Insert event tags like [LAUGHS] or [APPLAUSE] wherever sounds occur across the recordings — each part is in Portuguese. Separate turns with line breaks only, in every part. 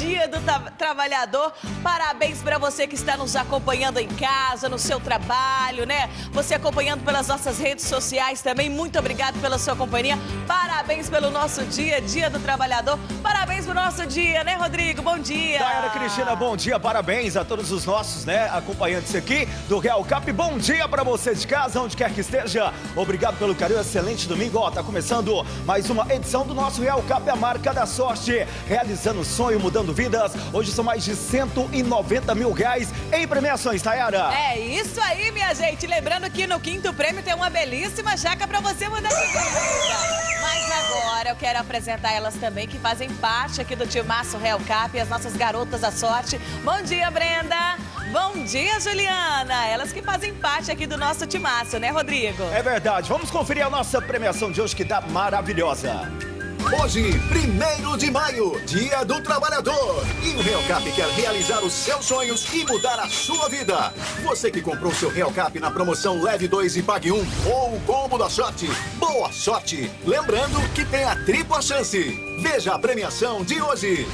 dia do trabalhador. Parabéns para você que está nos acompanhando em casa, no seu trabalho, né? Você acompanhando pelas nossas redes sociais também. Muito obrigado pela sua companhia. Parabéns pelo nosso dia, dia do trabalhador. Parabéns pro nosso dia, né, Rodrigo? Bom dia.
Daiane Cristina, bom dia. Parabéns a todos os nossos, né, acompanhantes aqui do Real Cap. Bom dia para você de casa, onde quer que esteja. Obrigado pelo carinho, excelente domingo. Ó, tá começando mais uma edição do nosso Real Cap, a marca da sorte. Realizando sonho, mudando vidas. Hoje são mais de 190 mil reais em premiações, Tayara.
É isso aí, minha gente. Lembrando que no quinto prêmio tem uma belíssima jaca para você mudar de vida. Mas agora eu quero apresentar elas também, que fazem parte aqui do Timaço Real Cap, as nossas garotas da sorte. Bom dia, Brenda! Bom dia, Juliana! Elas que fazem parte aqui do nosso timaço, né, Rodrigo?
É verdade. Vamos conferir a nossa premiação de hoje, que tá maravilhosa.
Hoje, primeiro de maio, Dia do Trabalhador. E o Real Cap quer realizar os seus sonhos e mudar a sua vida. Você que comprou seu Real Cap na promoção Leve 2 e Pague 1 ou o combo da sorte, boa sorte! Lembrando que tem a tripla chance. Veja a premiação de hoje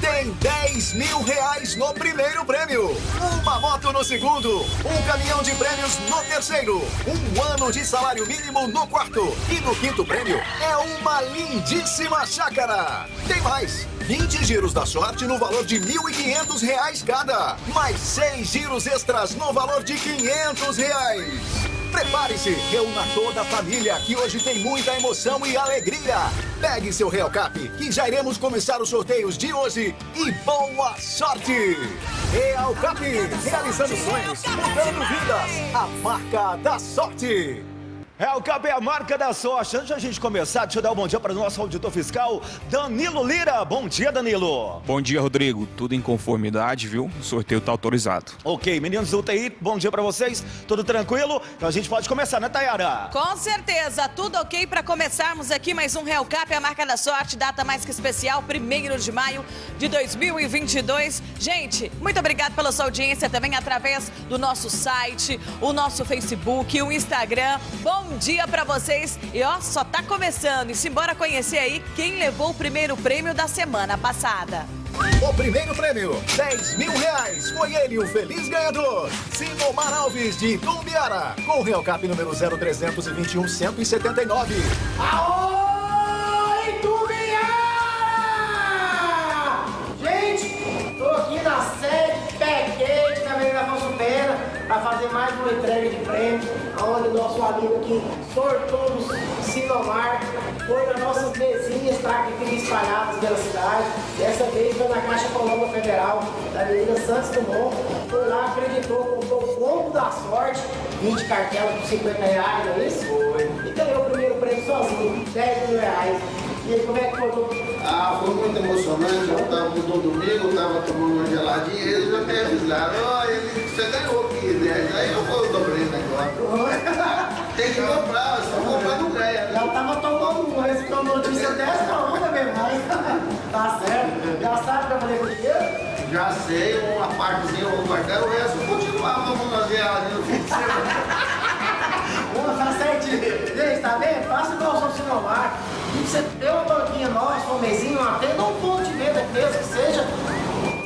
tem 10 mil reais no primeiro prêmio, uma moto no segundo, um caminhão de prêmios no terceiro, um ano de salário mínimo no quarto e no quinto prêmio é uma lindíssima chácara. Tem mais! 20 giros da sorte no valor de R$ 1.500 cada, mais 6 giros extras no valor de 500 reais. Prepare-se, reúna toda a família, que hoje tem muita emoção e alegria. Pegue seu Real Cap, que já iremos começar os sorteios de hoje. E boa sorte! Real Cap, realizando sonhos, mudando vidas. A marca da sorte.
É, o Cap é a marca da sorte. Antes da gente começar, deixa eu dar um bom dia para o nosso auditor fiscal, Danilo Lira. Bom dia, Danilo.
Bom dia, Rodrigo. Tudo em conformidade, viu? O sorteio está autorizado.
Ok, meninos do UTI, bom dia para vocês. Tudo tranquilo? Então a gente pode começar, né, Tayara?
Com certeza, tudo ok para começarmos aqui mais um Real Cap, a marca da sorte, data mais que especial, 1 de maio de 2022. Gente, muito obrigado pela sua audiência também através do nosso site, o nosso Facebook, o Instagram. Bom bom dia para vocês. E ó, só tá começando. E simbora conhecer aí quem levou o primeiro prêmio da semana passada.
O primeiro prêmio, 10 mil reais. Foi ele o feliz ganhador. Sinomar Alves, de Itumbiara. Com o Real Cap número 0321 179.
Aô, Itumbiara! Gente, tô aqui na sede Peguete da Avenida Afonso Pena para fazer mais uma entrega de prêmio onde nosso amigo aqui, Sortudo Sinomar, foi nas nossas mesinhas tá, que ficam espalhadas pela cidade. Dessa vez foi na Caixa Econômica Federal, da Avenida Santos Dumont. Foi lá, acreditou, comprou o combo da sorte, 20 cartelas por 50 reais, não é isso? Foi. E ganhou o primeiro prêmio sozinho, 10 mil reais. E aí, como é que foi?
Ah, foi muito emocionante. Eu estava no domingo, estava tomando uma geladinha, eles já me avisaram, ó, oh, você ganhou aqui, né? Aí eu vou dobrei o negócio. Tem que comprar, só comprar não ganha. Né?
Já estava tomando uma, recebeu notícia dessa, não, não beber mais. tá certo. Já sabe para fazer com dinheiro?
Já sei, uma partezinha, um quartel, o resto continuar, vamos fazer ela no fim de semana.
Tá certinho. Gente, tá vendo? Faça igual o seu Sinomar. Você tem uma banquinha nós, um mesinho, tenda, um ponto de venda mesmo que seja.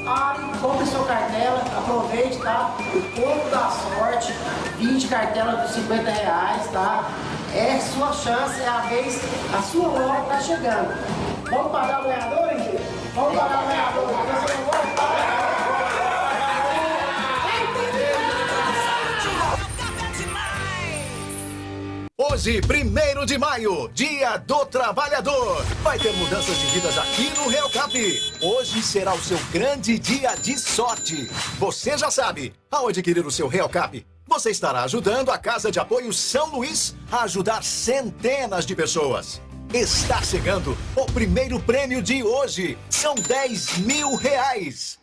Pare, compre sua cartela, aproveite, tá? O corpo da sorte, 20 cartelas de 50 reais, tá? É sua chance, é a vez, a sua hora tá chegando. Vamos pagar o ganhador, Henrique? Vamos pagar o ganhador.
Hoje, 1 de maio, Dia do Trabalhador. Vai ter mudanças de vidas aqui no Real Cap. Hoje será o seu grande dia de sorte. Você já sabe, ao adquirir o seu Real Cap, você estará ajudando a Casa de Apoio São Luís a ajudar centenas de pessoas. Está chegando o primeiro prêmio de hoje. São 10 mil reais.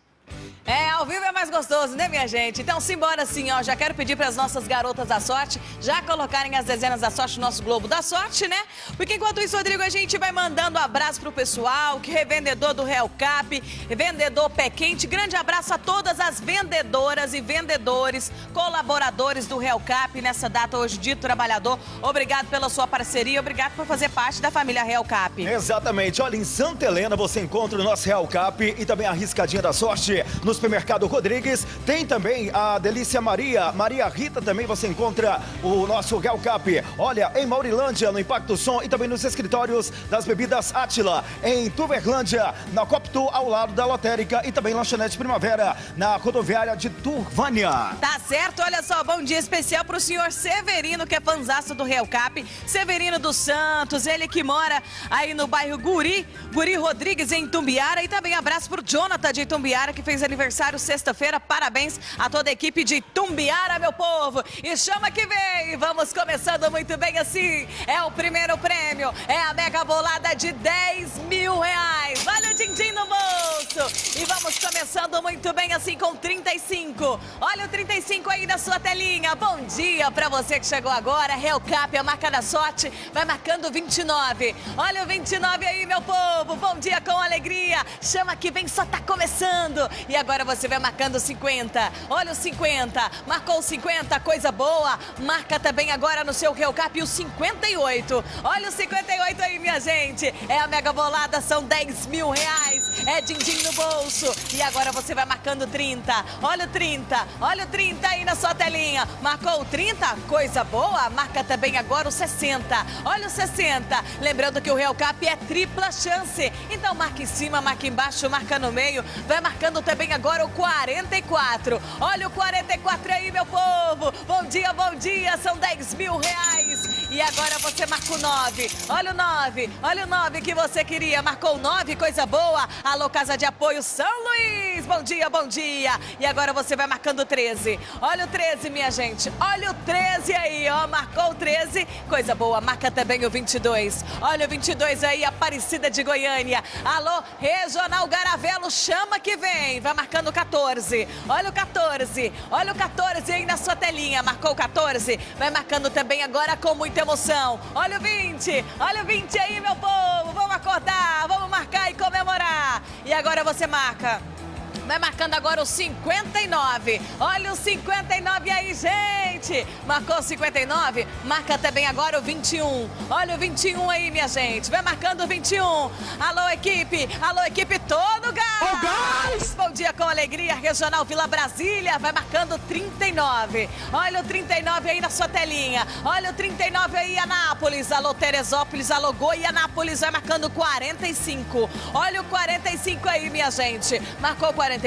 É, ao vivo é mais gostoso, né, minha gente? Então, simbora assim, ó. Já quero pedir para as nossas garotas da sorte já colocarem as dezenas da sorte no nosso Globo da Sorte, né? Porque enquanto isso, Rodrigo, a gente vai mandando abraço pro pessoal, que revendedor do Real Cap, vendedor pé quente. Grande abraço a todas as vendedoras e vendedores, colaboradores do Real Cap nessa data hoje, dia do trabalhador. Obrigado pela sua parceria, obrigado por fazer parte da família Real Cap.
Exatamente. Olha, em Santa Helena você encontra o nosso Real Cap e também a Riscadinha da Sorte no supermercado Rodrigues. Tem também a Delícia Maria, Maria Rita também você encontra o nosso Real Cap. Olha, em Maurilândia, no Impacto Som e também nos escritórios das bebidas Atila. Em Tuverlândia, na Coptu, ao lado da Lotérica e também Lanchonete Primavera, na rodoviária de Turvânia.
Tá certo, olha só, bom dia especial pro senhor Severino, que é fanzaço do Real Cap. Severino dos Santos, ele que mora aí no bairro Guri, Guri Rodrigues, em Tumbiara. E também abraço pro Jonathan de Tumbiara, que fez aniversário sexta-feira. Parabéns a toda a equipe de Tumbiara, meu povo. E chama que vem, vamos começando muito bem assim. É o primeiro prêmio, é a mega bolada de 10 mil reais. Olha o din-din no bolso. E vamos começando muito bem assim com 35. Olha o 35 aí na sua telinha. Bom dia pra você que chegou agora. Real Cap, a marca da sorte, vai marcando 29. Olha o 29 aí, meu povo. Bom dia com alegria. Chama que vem, só tá começando. E agora você vai marcando 50. Olha o 50. Marcou o 50, coisa boa. Marca também agora no seu Real Cap o 58. Olha o 58 aí, minha gente. É a mega bolada, são 10 mil reais. É din-din no bolso. E agora você vai marcando 30. Olha o 30. Olha o 30 aí na sua telinha. Marcou o 30? Coisa boa. Marca também agora o 60. Olha o 60. Lembrando que o Real Cap é tripla chance. Então marca em cima, marca embaixo, marca no meio. Vai marcando também agora o 44. Olha o 44 aí, meu povo. Bom dia, bom dia. São 10 mil reais. E agora você marca o 9. Olha o 9. Olha o 9 que você queria. Marcou o 9, coisa boa. Alô, Casa de Apoio São Luís. Bom dia, bom dia. E agora você vai marcando o 13. Olha o 13, minha gente. Olha o 13 aí, ó. Marcou o 13. Coisa boa. Marca também o 22. Olha o 22 aí, Aparecida de Goiânia. Alô, Regional Garavelo, chama que vem. Vai marcando o 14. Olha o 14. Olha o 14 aí na sua telinha. Marcou o 14. Vai marcando também agora com muita emoção. Olha o 20. Olha o 20 aí, meu povo. Vamos acordar, vamos marcar e comemorar. E agora você marca. Vai marcando agora o 59. Olha o 59 aí, gente. Marcou o 59? Marca também agora o 21. Olha o 21 aí, minha gente. Vai marcando o 21. Alô, equipe. Alô, equipe todo gás.
O gás.
Bom dia com alegria. Regional Vila Brasília. Vai marcando o 39. Olha o 39 aí na sua telinha. Olha o 39 aí, Anápolis. Alô, Teresópolis. Alô, Goianápolis. Vai marcando 45. Olha o 45 aí, minha gente. Marcou 45.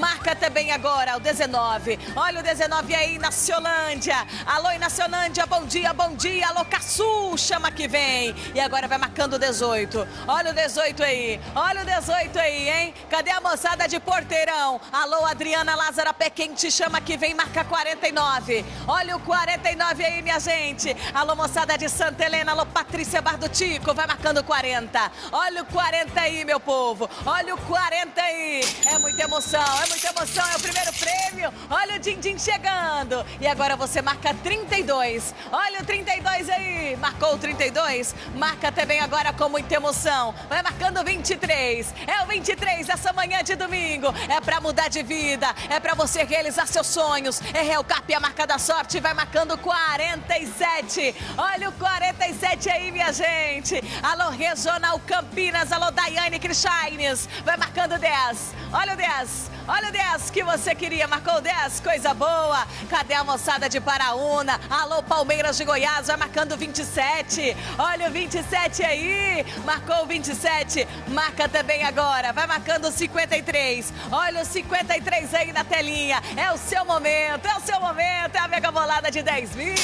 Marca também agora o 19. Olha o 19 aí, Naciolândia. Alô, Naciolândia, bom dia, bom dia. Alô, Caçu, chama que vem. E agora vai marcando o 18. Olha o 18 aí. Olha o 18 aí, hein? Cadê a moçada de Porteirão? Alô, Adriana Lázara Pé Quente, chama que vem, marca 49. Olha o 49 aí, minha gente. Alô, moçada de Santa Helena. Alô, Patrícia Bardutico, vai marcando 40. Olha o 40 aí, meu povo. Olha o 40 aí. É muita emoção, é muita emoção, é o primeiro prêmio. Olha o din-din chegando. E agora você marca 32. Olha o 32 aí. Marcou o 32? Marca também agora com muita emoção. Vai marcando o 23. É o 23 essa manhã de domingo. É pra mudar de vida, é pra você realizar seus sonhos. É Real Cap, a marca da sorte, vai marcando 47. Olha o 47 aí, minha gente. Alô, Regional Campinas, alô, Daiane Crichines. Vai marcando 10. Olha o 10. Olha o 10 que você queria. Marcou o 10, coisa boa. Cadê a moçada de Paraúna? Alô, Palmeiras de Goiás, vai marcando 27. Olha o 27 aí. Marcou o 27. Marca também agora. Vai marcando o 53. Olha o 53 aí na telinha. É o seu momento, é o seu momento. É a mega bolada de 10 mil.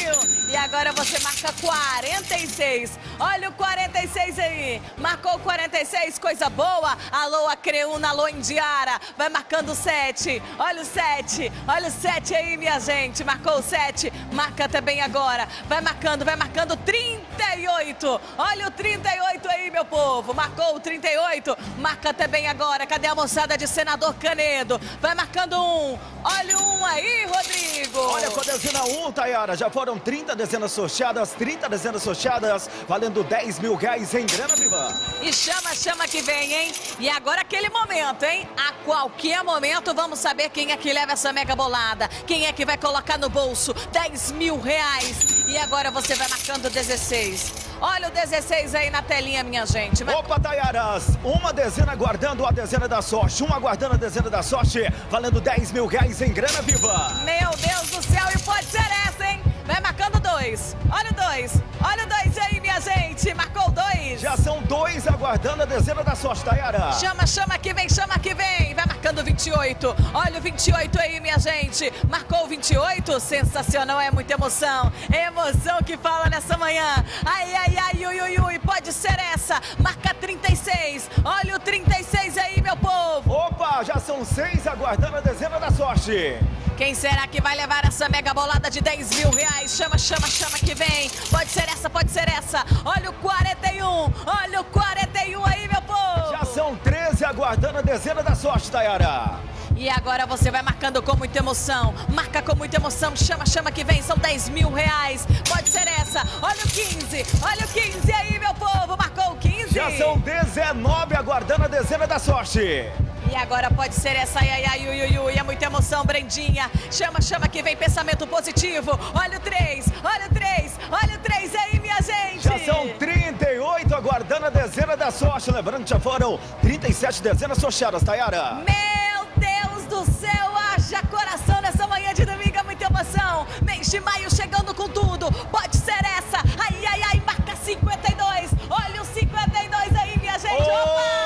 E agora você marca 46. Olha o 46. 46 aí. Marcou 46, coisa boa. Alô, Acreúna, alô, Indiara. Vai marcando 7. Olha o 7. Olha o 7 aí, minha gente. Marcou o 7. Marca também agora. Vai marcando, vai marcando 38. Olha o 38 aí, meu povo. Marcou o 38. Marca também agora. Cadê a moçada de Senador Canedo? Vai marcando um. Olha o um aí, Rodrigo.
Olha com a dezena 1, Tayara. Já foram 30 dezenas sorteadas, 30 dezenas sorteadas, valendo 10 mil reais em grana viva.
E chama, chama que vem, hein? E agora aquele momento, hein? A qualquer momento vamos saber quem é que leva essa mega bolada. Quem é que vai colocar no bolso 10 mil reais. E agora você vai marcando 16. Olha o 16 aí na telinha, minha gente. Vai...
Opa, Tayaras, uma dezena guardando a dezena da sorte, uma guardando a dezena da sorte, valendo 10 mil reais em grana viva.
Meu Deus do céu, e pode ser essa, hein? Vai marcando dois. Olha o dois. Olha o dois aí, minha gente. Marcou dois.
Já são dois aguardando a dezena da sorte, Tayara.
Chama, chama que vem, chama que vem. Vai marcando 28. Olha o 28 aí, minha gente. Marcou o 28. Sensacional, é muita emoção. É emoção que fala nessa manhã. Ai, ai, ai, ui, ui, ui. Pode ser essa. Marca 36. Olha o 36 aí, meu povo.
Opa, já são seis aguardando a dezena da sorte.
Quem será que vai levar essa mega bolada de 10 mil reais? Chama, chama, chama que vem. Pode ser essa, pode ser essa. Olha o 41, olha o 41 aí, meu povo.
Já são 13 aguardando a dezena da sorte, Tayara.
E agora você vai marcando com muita emoção. Marca com muita emoção. Chama, chama que vem. São 10 mil reais. Pode ser essa. Olha o 15. Olha o 15 aí, meu povo. Marcou o 15.
Já são 19 aguardando a dezena da sorte.
E agora pode ser essa, ai, ai, ai, ui, ui, é muita emoção, Brendinha. Chama, chama que vem pensamento positivo. Olha o 3, olha o 3, olha o 3 aí, minha gente.
Já são 38 aguardando a dezena da sorte. Lembrando que já foram 37 dezenas sorteadas, Tayara.
Meu Deus do céu, haja coração nessa manhã de domingo, é muita emoção. Mês de maio chegando com tudo. Pode ser essa, ai, ai, ai, marca 52. Olha o 52 aí, minha gente. Opa!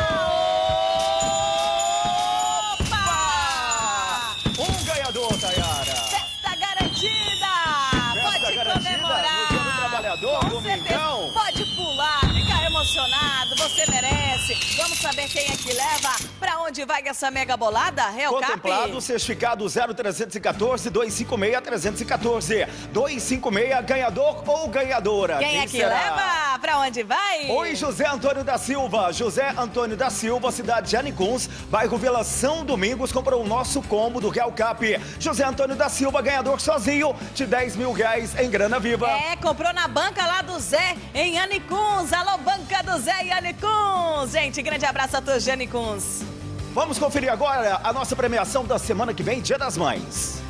Onde vai essa mega bolada? Real
Contemplado, certificado 0314 256 314. 256, ganhador ou ganhadora?
Quem é que
será?
leva? Pra onde vai?
Oi, José Antônio da Silva. José Antônio da Silva, cidade de Anicuns, bairro Vila São Domingos, comprou o nosso combo do Real Cap. José Antônio da Silva, ganhador sozinho de 10 mil reais em grana viva.
É, comprou na banca lá do Zé, em Anicuns. Alô, banca do Zé em Anicuns. Gente, grande abraço a todos de Anicuns.
Vamos conferir agora a nossa premiação da semana que vem, Dia das Mães.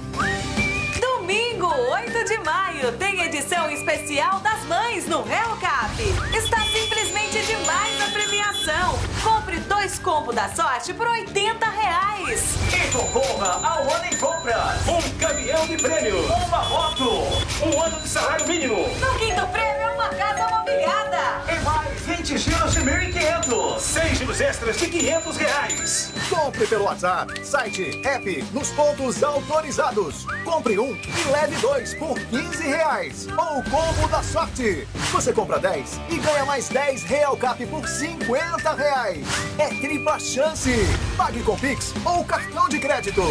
Domingo, 8 de maio, tem edição especial das mães no Real Cap. Está simplesmente demais a premiação. Compre dois combos da sorte por 80 reais.
E concorra ao ano em compras. Um caminhão de prêmio. Uma moto. Um ano de salário mínimo.
No quinto
Seis giros extras de 500 reais.
Compre pelo WhatsApp, site, app, nos pontos autorizados. Compre um e leve dois por 15 reais. Ou combo da sorte. Você compra 10 e ganha mais 10 Real Cap por 50 reais. É tripla chance. Pague com Pix ou cartão de crédito.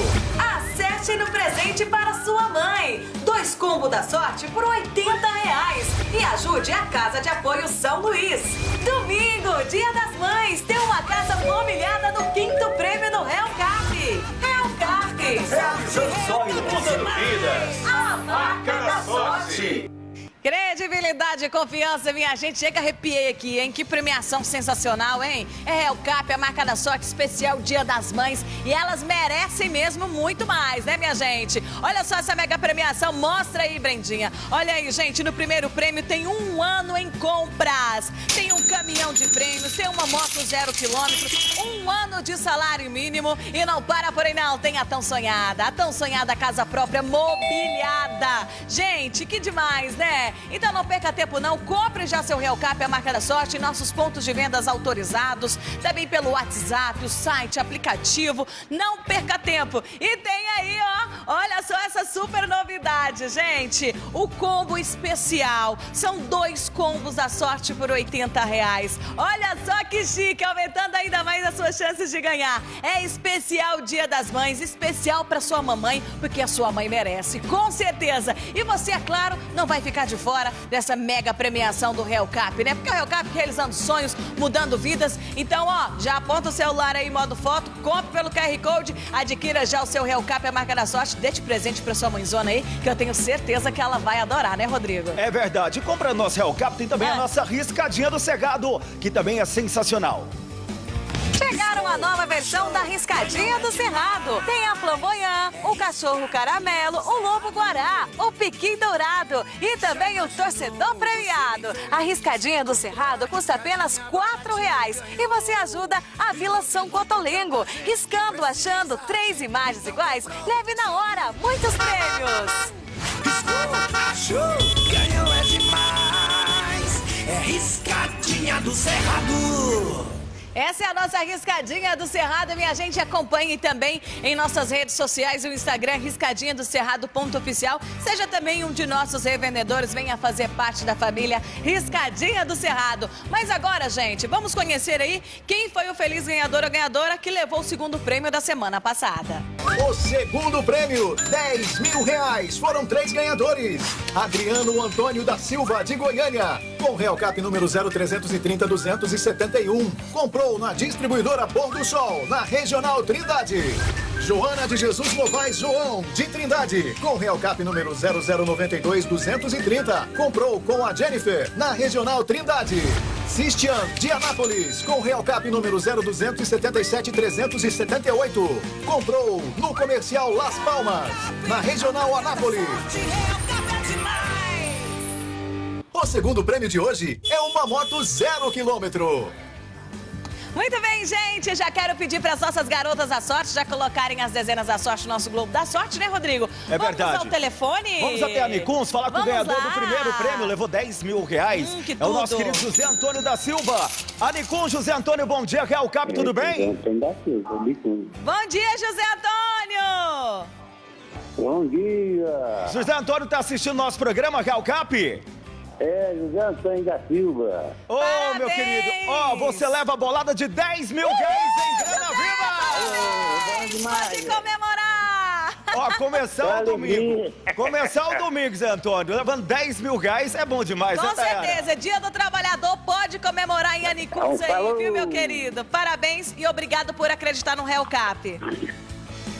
Acerte no presente para sua mãe. Dois combos da sorte por 80 reais. E ajude a Casa de Apoio São Luís. Domingo, Dia das Mães, tem uma casa mobiliada no quinto prêmio do Real Cap. Real Cap.
Realizando sonho, mudando vidas.
A
Marca da sorte.
Credibilidade e confiança, minha gente. Chega, arrepiei aqui, hein? Que premiação sensacional, hein? É Real Cap, a marca da sorte especial Dia das Mães. E elas merecem mesmo muito mais, né, minha gente? Olha só essa mega premiação. Mostra aí, Brendinha. Olha aí, gente. No primeiro prêmio tem um ano em compras. Tem um caminhão de prêmios, tem uma moto zero quilômetro, um ano de salário mínimo. E não para por aí, não. Tem a tão sonhada, a tão sonhada casa própria mobiliada. Gente, que demais, né? Então não perca tempo não, compre já seu Real Cap, a marca da sorte, em nossos pontos de vendas autorizados, também pelo WhatsApp, o site, aplicativo. Não perca tempo. E tem aí, ó, Olha só essa super novidade, gente. O combo especial. São dois combos da sorte por 80 reais. Olha só que chique, aumentando ainda mais as suas chances de ganhar. É especial Dia das Mães, especial para sua mamãe, porque a sua mãe merece, com certeza. E você, é claro, não vai ficar de fora dessa mega premiação do Real Cap, né? Porque o Real Cap realizando sonhos, mudando vidas. Então, ó, já aponta o celular aí em modo foto, compre pelo QR Code, adquira já o seu Real Cap, a marca da sorte, dê de presente para sua mãezona aí, que eu tenho certeza que ela vai adorar, né, Rodrigo?
É verdade. Compra nosso Real Cap, tem também
Ah.
a nossa riscadinha do Cegado, que também é sensacional.
Chegaram a nova versão da Riscadinha do Cerrado. Tem a flamboyant, o cachorro caramelo, o lobo guará, o piqui dourado e também o torcedor premiado. A Riscadinha do Cerrado custa apenas 4 reais e você ajuda a Vila São Cotolengo. Riscando, achando três imagens iguais, leve na hora muitos prêmios.
Show, ganhou é demais. É riscadinha do Cerrado.
Essa é a nossa Riscadinha do Cerrado. Minha gente, acompanhe também em nossas redes sociais, o Instagram Riscadinha do Cerrado oficial. Seja também um de nossos revendedores, venha fazer parte da família Riscadinha do Cerrado. Mas agora, gente, vamos conhecer aí quem foi o feliz ganhador ou ganhadora que levou o segundo prêmio da semana passada.
O segundo prêmio, 10 mil reais. Foram três ganhadores. Adriano Antônio da Silva, de Goiânia. Com Real Cap número 0330-271. Comprou na distribuidora Pôr do Sol, na Regional Trindade. Joana de Jesus Novaes João, de Trindade. Com Real Cap número 0092-230. Comprou com a Jennifer, na Regional Trindade. Sistian, de Anápolis, com Real Cap número 0277-378. Comprou no Comercial Las Palmas, na Regional Anápolis. O segundo prêmio de hoje é uma moto zero quilômetro.
Muito bem, gente. Já quero pedir para as nossas garotas da sorte já colocarem as dezenas da sorte no nosso Globo da Sorte, né, Rodrigo?
É verdade.
Vamos ao telefone?
Vamos até a Nicuns falar com o
Vamos
ganhador
lá.
do primeiro prêmio, levou 10 mil reais.
Hum, que
é o nosso
tudo.
querido José Antônio da Silva. A José Antônio, bom dia. Real Cap, tudo bem?
Bom dia, José Antônio!
Bom dia!
José Antônio está assistindo nosso programa, Real Cap?
É, José Antônio da Silva.
Ô, meu
Parabéns!
querido, ó, você leva a bolada de 10 mil reais em grana viva!
Pode comemorar!
Ó, começar o domingo. Começar o domingo, Zé Antônio. Levando 10 mil reais é bom demais,
Com
né,
certeza, Dia do Trabalhador pode comemorar em Anicuns aí,
Falou.
viu, meu querido? Parabéns e obrigado por acreditar no Real Cap.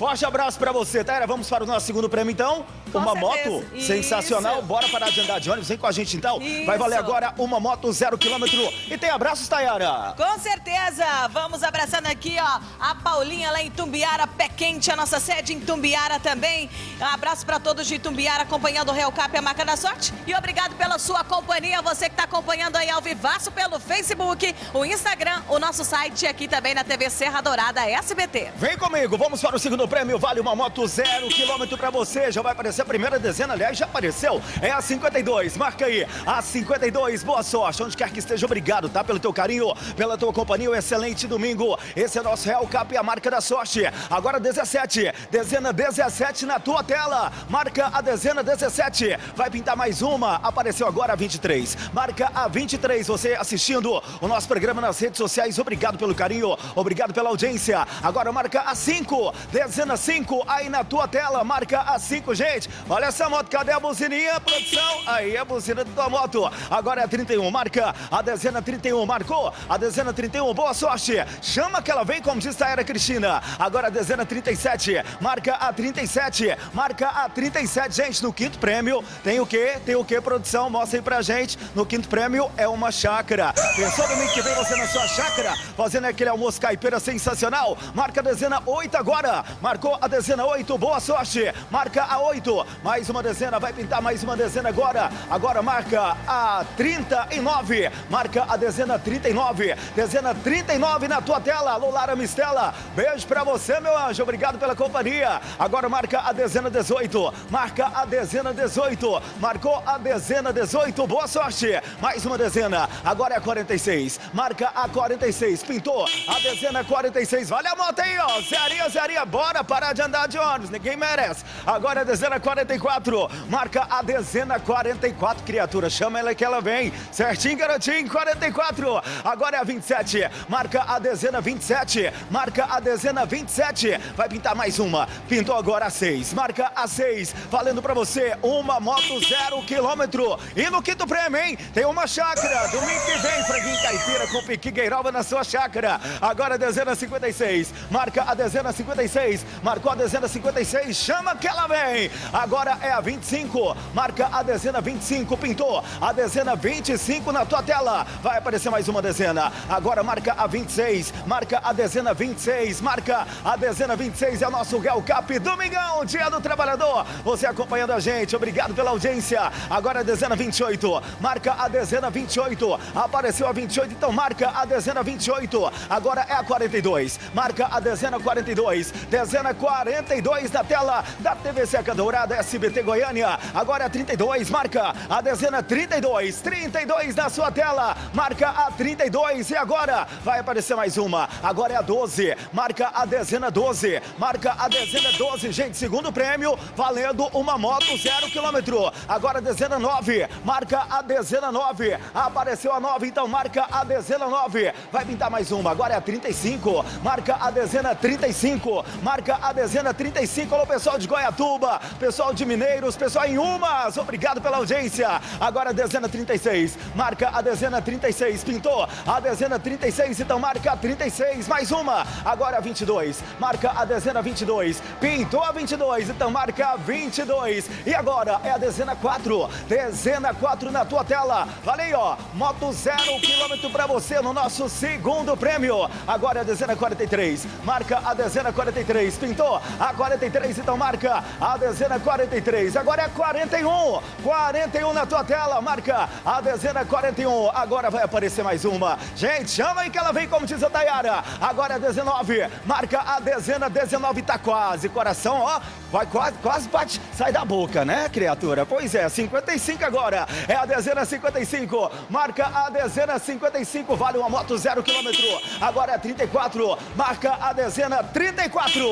Forte abraço pra você, Taira. Vamos para o nosso segundo prêmio, então.
Com
uma
certeza.
moto
Isso.
sensacional. Bora parar de andar de ônibus. Vem com a gente, então. Vai valer
Isso.
agora uma moto zero quilômetro. E tem abraços, Tayara.
Com certeza! Vamos abraçando aqui, ó, a Paulinha lá em Tumbiara, pé quente, a nossa sede em Tumbiara também. Um abraço para todos de Tumbiara acompanhando o Real Cap, a marca da sorte. E obrigado pela sua companhia, você que está acompanhando aí ao vivaço pelo Facebook, o Instagram, o nosso site e aqui também na TV Serra Dourada SBT.
Vem comigo, vamos para o segundo prêmio. Vale uma moto zero quilômetro pra você. Já vai aparecer a primeira dezena, aliás, já apareceu. É a 52, marca aí. A 52, boa sorte. Onde quer que esteja, obrigado, tá? Pelo teu carinho, pela tua companhia. Um excelente domingo. Esse é nosso Real Cap e a marca da sorte. Agora 17, dezena 17 na tua tela. Marca a dezena 17. Vai pintar mais uma. Apareceu agora a 23. Marca a 23. Você assistindo o nosso programa nas redes sociais. Obrigado pelo carinho. Obrigado pela audiência. Agora marca a 5. Dezena 5 aí na tua tela. Marca a 5, gente. Olha essa moto. Cadê a buzininha, produção? Aí a buzina da tua moto. Agora é a 31. Marca a dezena 31. Marcou a dezena 31. Boa sorte. Chama que ela vem, como diz a Era Cristina. Agora a dezena 37. Marca a 37. Marca a 37. Gente, no quinto prêmio tem o quê? Tem o quê, produção? Mostra aí pra gente. No quinto prêmio é uma chácara. Pensou domingo que vem você na sua chácara? Fazendo aquele almoço caipira sensacional. Marca a dezena 8 agora. Marcou a dezena 8. Boa sorte. Marca a 8. Mais uma dezena. Vai pintar mais uma dezena agora. Agora marca a 39. Marca a dezena 39. Dezena 39 na tua tela. Alô, Lara Mistela. Beijo pra você, meu anjo. Obrigado pela companhia. Agora marca a dezena 18. Marca a dezena 18. Marcou a dezena 18. Boa sorte. Mais uma dezena. Agora é a 46. Marca a 46. Pintou a dezena 46. Vale a moto aí, ó. Zeria, Zeria. Bora. Bora parar de andar de ônibus, ninguém merece. Agora a dezena 44, marca a dezena 44, criatura, chama ela que ela vem. Certinho, garotinho, 44. Agora é a 27, marca a dezena 27, marca a dezena 27. Vai pintar mais uma, pintou agora a 6, marca a 6, valendo pra você uma moto zero quilômetro. E no quinto prêmio, hein, tem uma chácara. Domingo que vem, Franguinho Caipira com Piqui na sua chácara. Agora a dezena 56, marca a dezena 56, marcou a dezena 56, chama que ela vem. Agora é a 25, marca a dezena 25, pintou a dezena 25 na tua tela. Vai aparecer mais uma dezena. Agora marca a 26, marca a dezena 26, marca a dezena 26 é o nosso Real Cap Domingão, Dia do Trabalhador. Você acompanhando a gente, obrigado pela audiência. Agora a dezena 28, marca a dezena 28. Apareceu a 28, então marca a dezena 28. Agora é a 42, marca a dezena 42. Dezena 42 na tela da TV Seca Dourada SBT Goiânia. Agora é a 32, marca a dezena 32. 32 na sua tela, marca a 32. E agora vai aparecer mais uma. Agora é a 12, marca a dezena 12. Marca a dezena 12, gente. Segundo prêmio, valendo uma moto zero quilômetro. Agora a dezena 9, marca a dezena 9. Apareceu a 9, então marca a dezena 9. Vai pintar mais uma. Agora é a 35, marca a dezena 35. Marca a dezena 35. Alô, pessoal de Goiatuba, pessoal de Mineiros, pessoal em Umas. Obrigado pela audiência. Agora a dezena 36, marca a dezena 36. Pintou a dezena 36, então marca a 36. Mais uma. Agora a 22, marca a dezena 22. Pintou a 22, então marca a 22. E agora é a dezena 4. Dezena 4 na tua tela. Valeu, ó. Moto zero quilômetro pra você no nosso segundo prêmio. Agora é a dezena 43. Marca a dezena 43. Pintou a 43, então marca a dezena 43. Agora é a 41. 41 na tua tela. Marca a dezena 41. Agora vai aparecer mais uma. Gente, chama aí que ela vem, como diz a Dayara. Agora é a 19. Marca a dezena 19. Tá quase. Coração, ó. Vai quase, quase bate. Sai da boca, né, criatura? Pois é, 55 agora. É a dezena 55. Marca a dezena 55. Vale uma moto zero quilômetro. Agora é 34. Marca a dezena 34.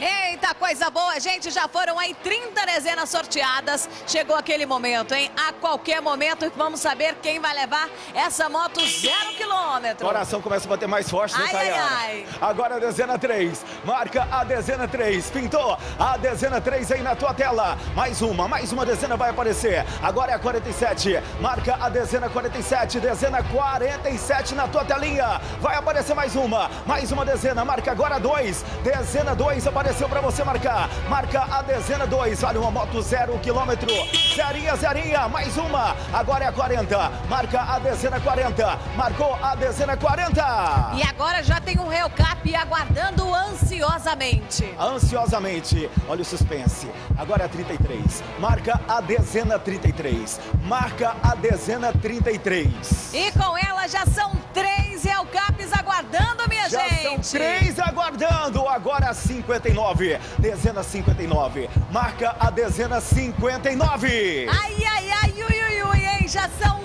Eita, coisa boa, gente. Já foram aí 30 dezenas sorteadas. Chegou aquele momento, hein? A qualquer momento vamos saber quem vai levar essa moto zero quilômetro.
Coração começa a bater mais forte, né,
Ai, ai, ai.
Agora a dezena 3. Marca a dezena 3. Pintou a dezena 3 aí na tua tela. Mais uma, mais uma dezena vai aparecer. Agora é a 47. Marca a dezena 47. Dezena 47 na tua telinha. Vai aparecer mais uma. Mais uma dezena. Marca agora 2. Dezena 2 apareceu pra você marcar. Marca a dezena 2. Vale uma moto zero quilômetro. Zerinha, zerinha. Mais uma. Agora é a 40. Marca a dezena 40. Marcou a dezena 40.
E agora já tem um Real Cap aguardando ansiosamente.
Ansiosamente, olha o suspense. Agora é a 33. Marca a dezena 33. Marca a dezena 33.
E com ela já são três aguardando, minha
Já
gente.
são três aguardando. Agora a 59. Dezena 59. Marca a dezena 59.
Ai, ai, ai, ui, ui, hein? Já são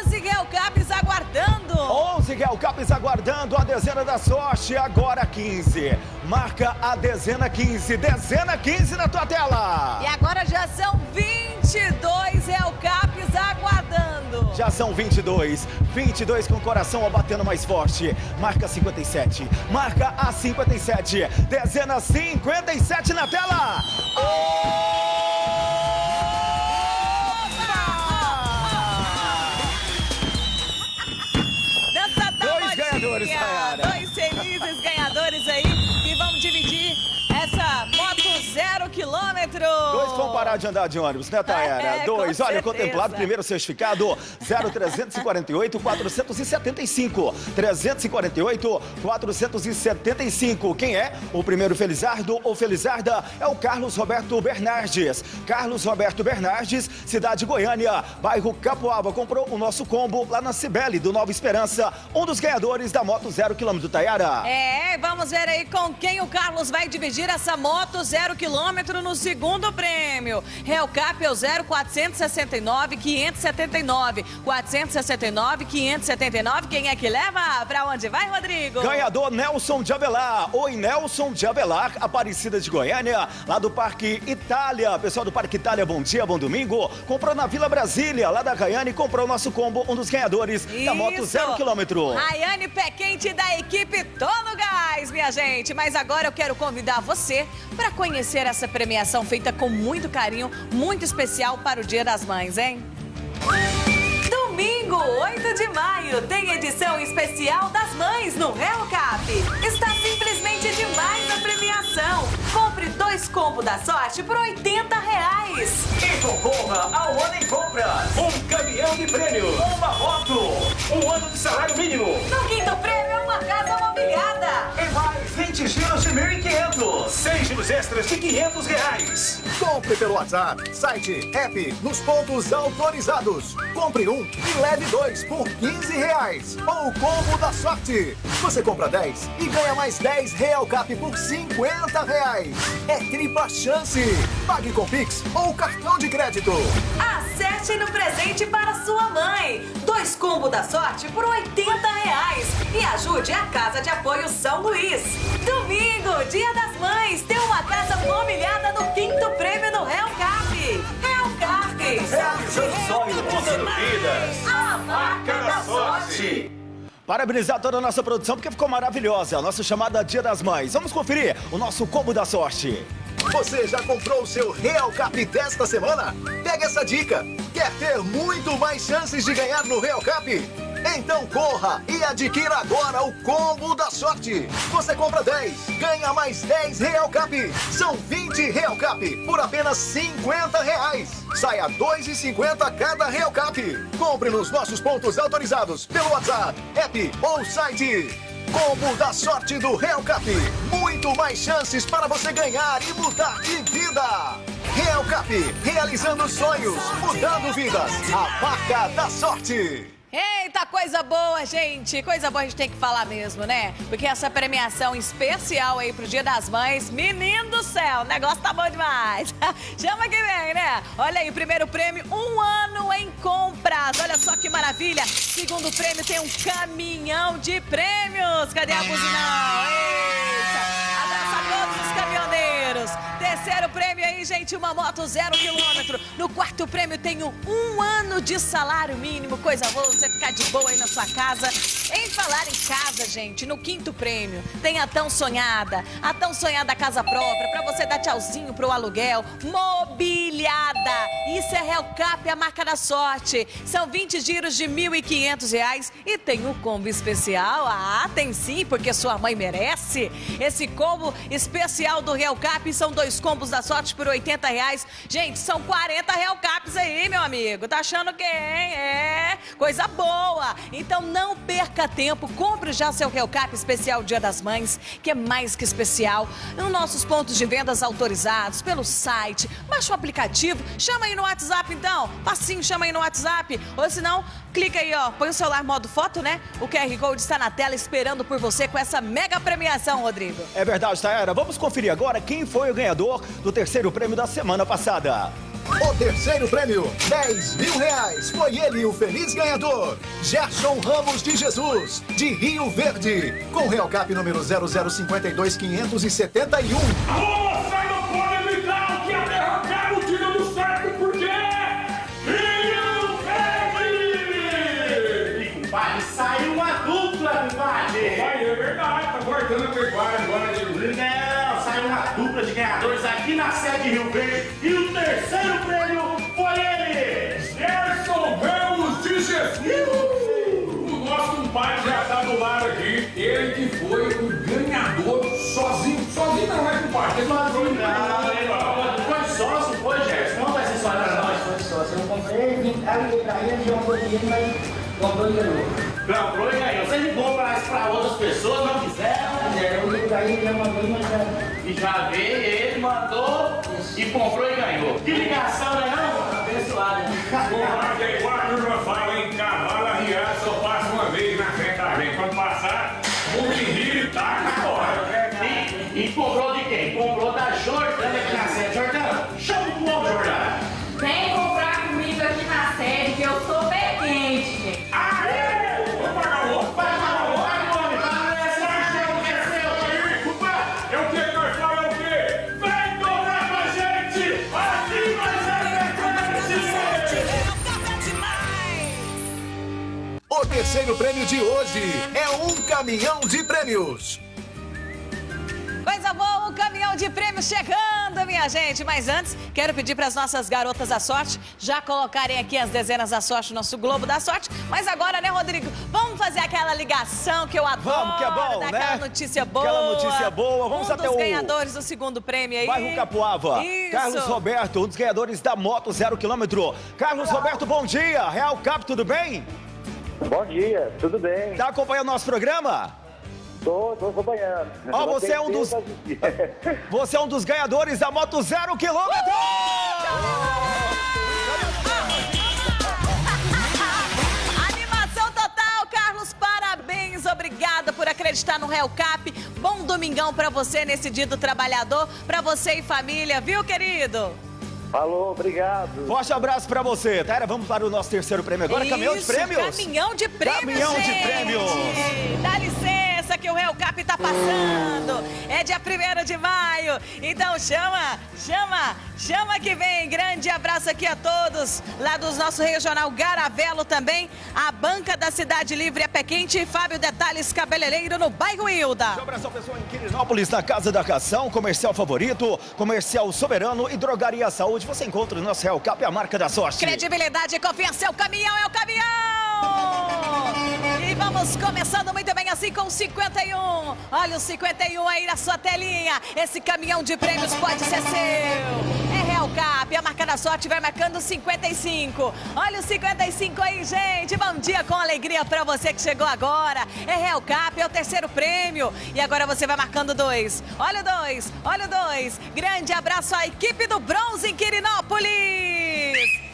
11 Real Caps aguardando.
11 Real Caps aguardando a dezena da sorte. Agora 15. Marca a dezena 15. Dezena 15 na tua tela.
E agora já são 22 Real Caps aguardando.
Já são 22. 22 com o coração batendo mais forte. Marca 57. Marca a 57. Dezena 57 na tela.
Dança
Dois
modinha.
ganhadores, Tayara.
Quilômetro.
Dois vão parar de andar de ônibus, né, Tayara?
É,
Dois.
com
Olha, contemplado, primeiro certificado 0348 475. 348 475. Quem é? O primeiro Felizardo ou Felizarda é o Carlos Roberto Bernardes. Carlos Roberto Bernardes, cidade Goiânia, bairro Capoaba. Comprou o nosso combo lá na Cibele, do Nova Esperança. Um dos ganhadores da moto zero quilômetro, Tayara.
É, vamos ver aí com quem o Carlos vai dividir essa moto zero quilômetro no segundo prêmio. prêmio. Real Cap é o 0469 579. 469 579. Quem é que leva? Pra onde vai, Rodrigo?
Ganhador Nelson de Avelar. Oi, Nelson de Avelar, Aparecida de Goiânia, lá do Parque Itália. Pessoal do Parque Itália, bom dia, bom domingo. Comprou na Vila Brasília, lá da Goiânia, e comprou o nosso combo, um dos ganhadores da moto
Isso.
zero quilômetro.
Rayane Pé Quente da equipe Todo Gás, minha gente. Mas agora eu quero convidar você para conhecer essa premiação feita com muito carinho, muito especial para o Dia das Mães, hein? Domingo, 8 de maio, tem edição especial das mães no Real Cap. Está dois combos da sorte por 80 reais.
E concorra ao ano em compras. Um caminhão de prêmio. Uma moto. Um ano de salário mínimo.
No quinto prêmio, uma casa mobiliada.
E mais 20 giros de 1.500. 6 giros extras de 500 reais.
Compre pelo WhatsApp, site, app, nos pontos autorizados. Compre um e leve dois por 15 reais. Ou o combo da sorte. Você compra 10 e ganha mais 10 Real Cap por 50 reais. É tripla chance. Pague com Pix ou cartão de crédito.
Acerte no presente para sua mãe. Dois combos da sorte por 80 reais. E ajude a Casa de Apoio São Luís. Domingo, Dia das Mães, tem uma casa mobiliada no quinto prêmio do Real Cap. Real Cap.
Realizando sonhos, mudando vidas.
A marca da sorte.
Parabenizar toda a nossa produção porque ficou maravilhosa. A nossa chamada Dia das Mães. Vamos conferir o nosso combo da sorte.
Você já comprou o seu Real Cap desta semana? Pega essa dica. Quer ter muito mais chances de ganhar no Real Cap? Então corra e adquira agora o combo da sorte. Você compra 10, ganha mais 10 Real Cap. São 20 Real Cap por apenas 50 reais. Saia 2,50 cada Real Cap. Compre nos nossos pontos autorizados pelo WhatsApp, app ou site. Combo da sorte do Real Cap. Muito mais chances para você ganhar e mudar de vida. Real Cap, realizando sonhos, mudando vidas. A marca da sorte.
Eita, coisa boa, gente! Coisa boa a gente tem que falar mesmo, né? Porque essa premiação especial aí pro Dia das Mães, menino do céu, o negócio tá bom demais. [LAUGHS] Chama que vem, né? Olha aí, primeiro prêmio, um ano em compras. Olha só que maravilha. Segundo prêmio tem um caminhão de prêmios. Cadê a buzinão? Eita! Abraço a todos os caminhoneiros. Terceiro prêmio aí, gente, uma moto zero quilômetro. No quarto prêmio tem um, ano de salário mínimo. Coisa boa, você ficar de boa aí na sua casa. Em falar em casa, gente, no quinto prêmio tem a tão sonhada, a tão sonhada casa própria, pra você dar tchauzinho pro aluguel, mobiliada. Isso é Real Cap, a marca da sorte. São 20 giros de 1.500 reais e tem um combo especial. Ah, tem sim, porque sua mãe merece. Esse combo especial do Real Cap são dois combos da sorte por 80 reais. Gente, são 40 Real Caps aí, meu amigo. Tá achando quem? É, coisa boa. Então não perca tempo, compre já seu Real Cap especial Dia das Mães, que é mais que especial. Nos nossos pontos de vendas autorizados, pelo site, baixa o aplicativo, chama aí no WhatsApp então. Passinho, chama aí no WhatsApp. Ou se não, clica aí, ó, põe o celular modo foto, né? O QR Code está na tela esperando por você com essa mega premiação, Rodrigo.
É verdade, Taera. Vamos conferir agora quem foi o ganhador do terceiro prêmio da semana passada.
O terceiro prêmio, 10 mil reais. Foi ele o feliz ganhador. Gerson Ramos de Jesus, de Rio Verde. Com Real Cap número 0052571.
Alô,
aqui na sede de Rio Verde e o terceiro prêmio foi ele!
Gerson Ramos de Jesus! O nosso compadre já tá do lado aqui. Ele que foi o ganhador sozinho. Sozinho não, né, compadre? Ele
Sozinho não, foi sócio, foi, Gerson? Conta essa história pra nós.
Foi sócio. Eu comprei, vim cá, liguei pra ele, jogou dinheiro, mas comprou e ganhou.
Comprou e ganhou. Você ligou pra, pra outras pessoas, não quiseram?
É, Eu liguei pra ele, já mandou, mas já...
E já veio, ele mandou e comprou e ganhou. Que ligação, né não?
Abençoado.
Compadre, é igual a turma fala, hein? Cavalo arriado só passa uma vez na frente da gente. Quando passar, o menino e taca fora.
E, e comprou de quem? Comprou da Jordânia
de hoje é um caminhão de prêmios.
Coisa boa, um caminhão de prêmios chegando, minha gente. Mas antes, quero pedir para as nossas garotas da sorte já colocarem aqui as dezenas da sorte, nosso Globo da Sorte. Mas agora, né, Rodrigo? Vamos fazer aquela ligação que eu adoro.
Vamos, que é bom, né?
Aquela notícia boa.
Aquela notícia boa. Vamos
um
até
dos
o-
ganhadores do segundo prêmio aí.
Bairro Capuava.
Isso.
Carlos Roberto, um dos ganhadores da moto zero quilômetro. Carlos Roberto, bom dia. Real Cap, tudo bem?
Bom dia, tudo bem?
Tá acompanhando nosso programa?
Tô, tô acompanhando.
Ó,
Não
você é um dos-. [LAUGHS] Você é um dos ganhadores da moto zero quilômetro!
Animação total, Carlos, parabéns, obrigada por acreditar no Real Cap. Bom domingão pra você nesse dia do trabalhador, pra você e família, viu, querido?
Falou, obrigado.
Forte abraço pra você. Tara, vamos para o nosso terceiro prêmio agora. caminhão de
Isso,
prêmios.
Caminhão de prêmios,
Caminhão de
gente.
prêmios.
Dá licença que o Real Cap tá passando. É dia 1 de maio. Então chama, chama, chama que vem. Grande abraço aqui a todos. Lá do nosso regional Garavelo também. A banca da Cidade Livre é pé quente. Fábio Detalhes Cabeleireiro no bairro Hilda.
Um abração, pessoal, em Quirinópolis, na Casa da Cação, comercial favorito, comercial soberano e drogaria saúde. Você encontra o nosso Real Cap, a marca da sorte.
Credibilidade e confiança é o caminhão, é o caminhão! E vamos começando muito bem assim com o 51. Olha o 51 aí na sua telinha. Esse caminhão de prêmios pode ser seu. É Real Cap, a marca da sorte vai marcando 55. Olha o 55 aí, gente. Bom dia com alegria pra você que chegou agora. É Real Cap, é o terceiro prêmio. E agora você vai marcando dois. Olha o dois, olha o dois. Grande abraço à equipe do Bronze em Quirinópolis.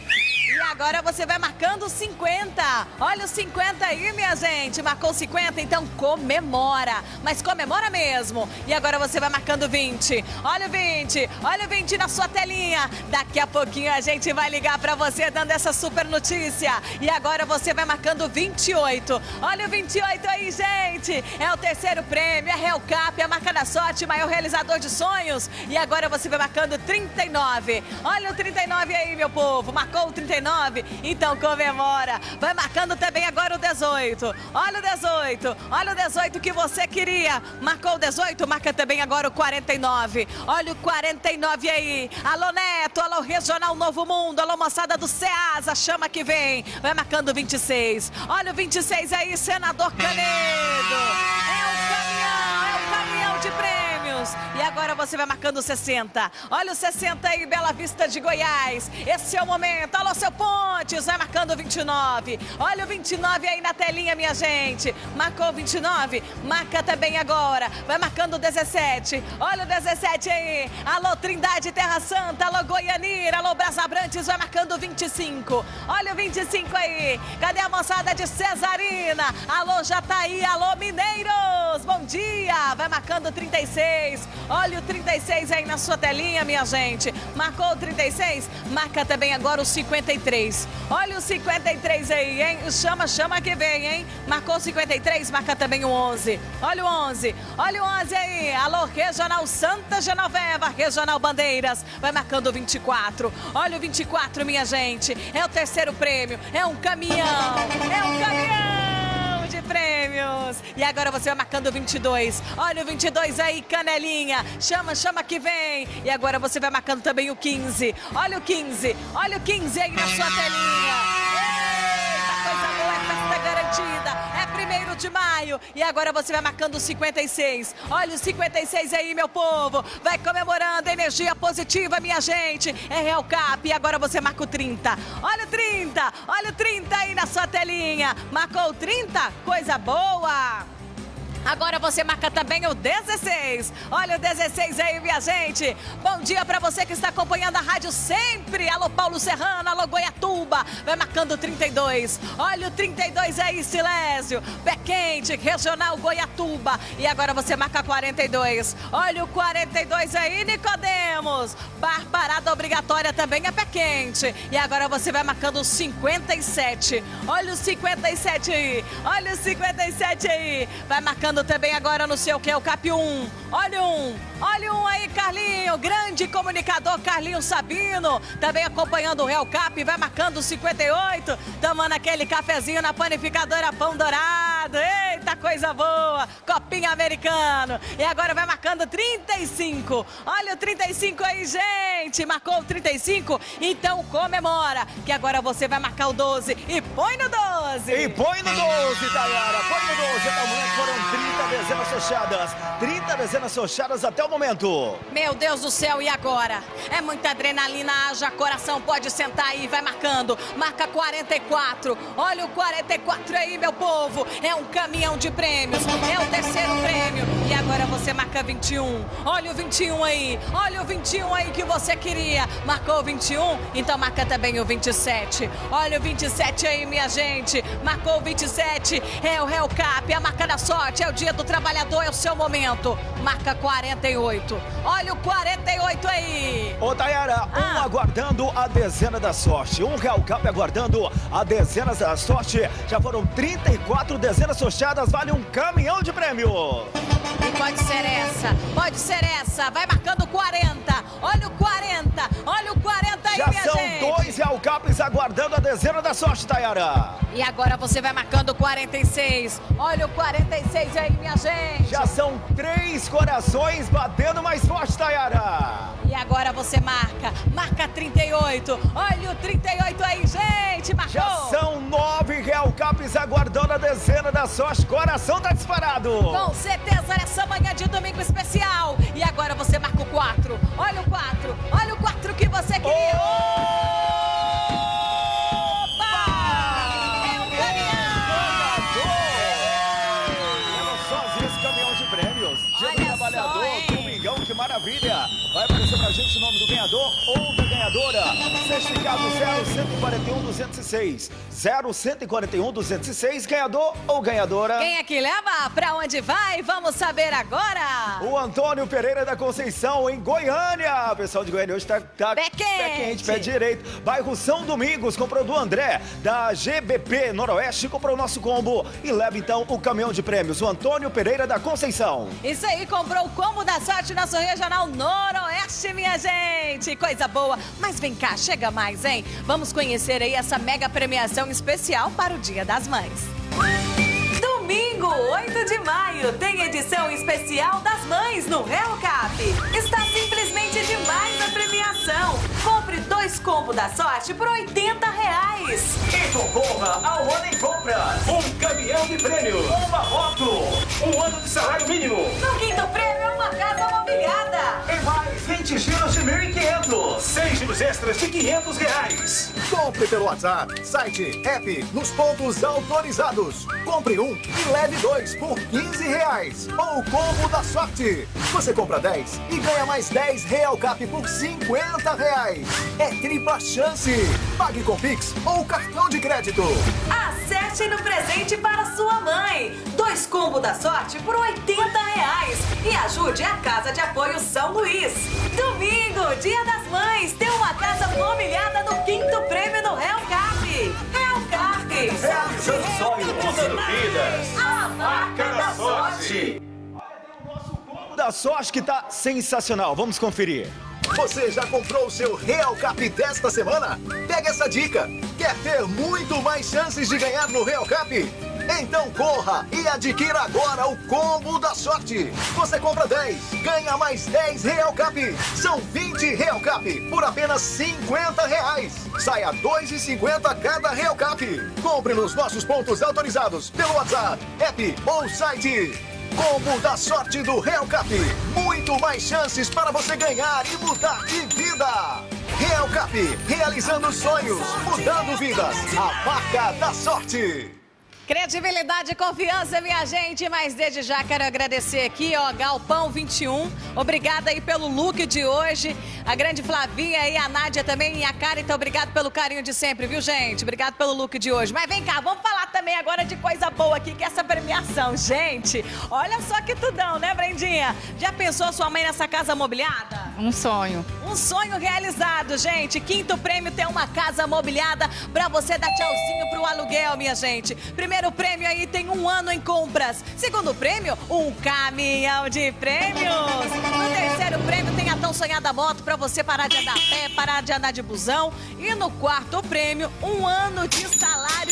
E agora você vai marcando 50. Olha o 50 aí, minha gente. Marcou 50, então comemora. Mas comemora mesmo. E agora você vai marcando 20. Olha o 20. Olha o 20 na sua telinha. Daqui a pouquinho a gente vai ligar pra você dando essa super notícia. E agora você vai marcando 28. Olha o 28 aí, gente. É o terceiro prêmio. É Real Cap, a marca da sorte, maior realizador de sonhos. E agora você vai marcando 39. Olha o 39 aí, meu povo. Marcou o 39? Então comemora. Vai marcando também agora o 18. Olha o 18. Olha o 18 que você queria. Marcou o 18, marca também agora o 49. Olha o 49 aí. Alô Neto, alô Regional Novo Mundo, alô moçada do Ceasa, chama que vem. Vai marcando o 26. Olha o 26 aí, senador Canedo. É o caminhão, é o caminhão de E agora você vai marcando 60. Olha o 60 aí, Bela Vista de Goiás. Esse é o momento. Alô, seu Pontes, vai marcando o 29. Olha o 29 aí na telinha, minha gente. Marcou o 29, marca também agora. Vai marcando o 17. Olha o 17 aí. Alô, Trindade Terra Santa. Alô, Goianira. Alô, Brasabrantes, vai marcando o 25. Olha o 25 aí. Cadê a moçada de Cesarina? Alô, Jataí. Alô, Mineiros. Bom dia. Vai marcando o 36. Olha o 36 aí na sua telinha, minha gente. Marcou o 36? Marca também agora o 53. Olha o 53 aí, hein? Chama, chama que vem, hein? Marcou o 53, marca também o 11. Olha o 11. Olha o 11 aí. Alô, Regional Santa Genoveva, Regional Bandeiras. Vai marcando o 24. Olha o 24, minha gente. É o terceiro prêmio. É um caminhão. É um caminhão prêmios. E agora você vai marcando o 22. Olha o 22 aí, canelinha. Chama, chama que vem. E agora você vai marcando também o 15. Olha o 15. Olha o 15 aí na sua telinha. Eita, coisa boa, é festa garantida. É primeiro de maio. E agora você vai marcando o 56. Olha o 56 aí, meu povo. Vai comemorando energia positiva, minha gente. É Real Cap. E agora você marca o 30. Olha o 30. Olha o 30 aí na sua telinha. Marcou o 30? Coisa boa. Agora você marca também o 16. Olha o 16 aí, minha gente. Bom dia pra você que está acompanhando a rádio sempre. Alô, Paulo Serrano, alô, Goiatuba. Vai marcando o 32. Olha o 32 aí, Silésio. Pé quente, regional Goiatuba. E agora você marca 42. Olha o 42 aí, Nicodemos. Bar parada obrigatória também é pé quente. E agora você vai marcando o 57. Olha o 57 aí. Olha o 57 aí. Vai marcando também agora no seu que é o Cap 1. Olha um. Olha um aí, Carlinho. Grande comunicador Carlinho Sabino. Também acompanhando o Real Cap. Vai marcando o 58. Tomando aquele cafezinho na panificadora Pão Dourado. Eita, coisa boa. Copinha americano. E agora vai marcando 35. Olha o 35 aí, gente. Marcou o 35? Então comemora. Que agora você vai marcar o 12 e põe no 12.
E põe no 12, Tayara. Põe no 12. Até o momento foram 30 dezenas fechadas. 30 dezenas fechadas até o momento.
Meu Deus do céu, e agora? É muita adrenalina, haja coração, pode sentar aí, vai marcando. Marca 44. Olha o 44 aí, meu povo. É um caminhão de prêmios. É o terceiro prêmio. E agora você marca 21. Olha o 21 aí. Olha o 21 aí que você queria. Marcou o 21? Então marca também o 27. Olha o 27 aí, minha gente. Marcou o 27. É o Hellcap, a marca da sorte. É o dia do trabalhador, é o seu momento. Marca 48. Olha o 48 aí.
Ô, Tayara, um aguardando a dezena da sorte. Um Real Cap aguardando a dezena da sorte. Já foram 34 dezenas fechadas. Vale um caminhão de prêmio.
E pode ser essa, pode ser essa. Vai marcando 40. Olha o 40. Olha o 40 aí,
Já
minha
são
gente.
dois Real Caps aguardando a dezena da sorte, Tayara.
E agora você vai marcando 46. Olha o 46 aí, minha gente.
Já são três corações batendo mais forte, Tayara.
E agora você marca, marca 38. Olha o 38 aí, gente. Marcou.
Já são nove Real Caps aguardando a dezena da sorte. Coração tá disparado.
Com certeza nessa manhã de domingo especial. E agora você marca o 4. Olha o 4. Olha o 4 que você queria. Opa! É um
caminhão de prêmios. Dia do
Olha
Trabalhador,
só,
domingão, que maravilha. Vai aparecer pra gente o nome do ganhador ou da ganhadora. Certificado 0141 206. 0141 206, ganhador ou ganhadora.
Quem é que leva? Pra onde vai? Vamos saber agora.
O Antônio Pereira da Conceição, em Goiânia. O pessoal de Goiânia hoje tá, tá
Pé quente.
quente, pé direito. Bairro São Domingos, comprou do André, da GBP Noroeste, comprou o nosso combo e leva então o caminhão de prêmios. O Antônio Pereira da Conceição.
Isso aí, comprou o combo da sorte nosso regional Noroeste, minha gente. Coisa boa. Mas vem cá, chega mais, hein? Vamos conhecer aí essa mega premiação especial para o Dia das Mães. Domingo, 8 de maio, tem edição especial das mães no Real Cap. Está simplesmente premiação. Compre dois combos da sorte por 80 reais.
E concorra ao ano em compras. Um caminhão de prêmio, uma moto, um ano de salário mínimo.
No quinto prêmio, uma casa mobiliada.
E mais 20 giros de 1.500. 6 giros extras de 500 reais.
Compre pelo WhatsApp, site, app, nos pontos autorizados. Compre um e leve dois por 15 reais. Ou o combo da sorte. Você compra 10 e ganha mais 10 Real Cap por 50 reais. É tripla chance. Pague com Pix ou cartão de crédito.
Acerte no presente para sua mãe. Dois combos da sorte por 80 reais. E ajude a Casa de Apoio São Luís. Domingo, Dia das Mães, tem uma casa mobiliada no quinto prêmio do Real Cap. Real Cap.
Realizando sonhos, mudando vidas.
A marca da sorte.
O da sorte que tá sensacional. Vamos conferir.
Você já comprou o seu Real Cap desta semana? Pega essa dica. Quer ter muito mais chances de ganhar no Real Cap? Então corra e adquira agora o combo da sorte. Você compra 10, ganha mais 10 Real Cap. São 20 Real Cap por apenas 50 reais. Saia 2,50 cada Real Cap. Compre nos nossos pontos autorizados pelo WhatsApp, app ou site. Combo da sorte do Real Cap. Muito mais chances para você ganhar e mudar de vida. Real Cap, realizando sonhos, mudando vidas. A marca da sorte.
Credibilidade e confiança, minha gente. Mas desde já quero agradecer aqui, ó, Galpão 21. Obrigada aí pelo look de hoje. A grande Flavinha e a Nádia também. E a Carita, obrigado pelo carinho de sempre, viu, gente? Obrigado pelo look de hoje. Mas vem cá, vamos falar também agora de coisa boa aqui, que é essa premiação. Gente, olha só que tudão, né, Brendinha? Já pensou sua mãe nessa casa mobiliada?
Um sonho.
Um sonho realizado, gente. Quinto prêmio tem uma casa mobiliada pra você dar tchauzinho pro aluguel, minha gente. Primeiro prêmio aí tem um ano em compras. Segundo prêmio, um caminhão de prêmios. No terceiro prêmio tem a tão sonhada moto pra você parar de andar a pé, parar de andar de busão. E no quarto prêmio, um ano de salário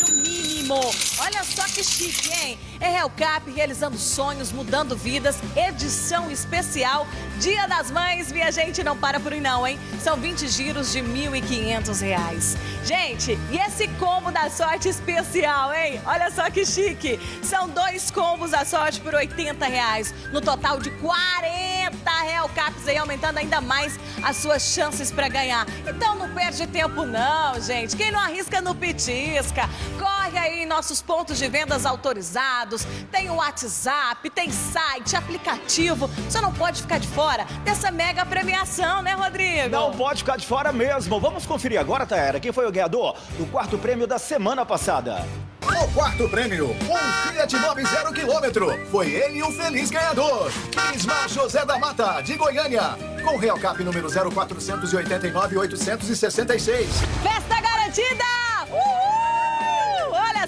Olha só que chique, hein? É Real Cap realizando sonhos, mudando vidas, edição especial. Dia das Mães, minha gente, não para por aí não, hein? São 20 giros de 1.500 reais. Gente, e esse combo da sorte especial, hein? Olha só que chique. São dois combos da sorte por 80 reais. No total de 40 Real Caps aí, aumentando ainda mais as suas chances para ganhar. Então não perde tempo não, gente. Quem não arrisca no pitisca. Corre aí em nossos pontos de vendas autorizados. Tem o WhatsApp, tem site, aplicativo. Você não pode ficar de fora dessa mega premiação, né, Rodrigo?
Não pode ficar de fora mesmo. Vamos conferir agora, Taera, quem foi o ganhador do quarto prêmio da semana passada.
O quarto prêmio, um Fiat Mobi zero quilômetro. Foi ele o feliz ganhador. Ismar José da Mata, de Goiânia. Com Real Cap número 0489-866.
Festa garantida! Uhul!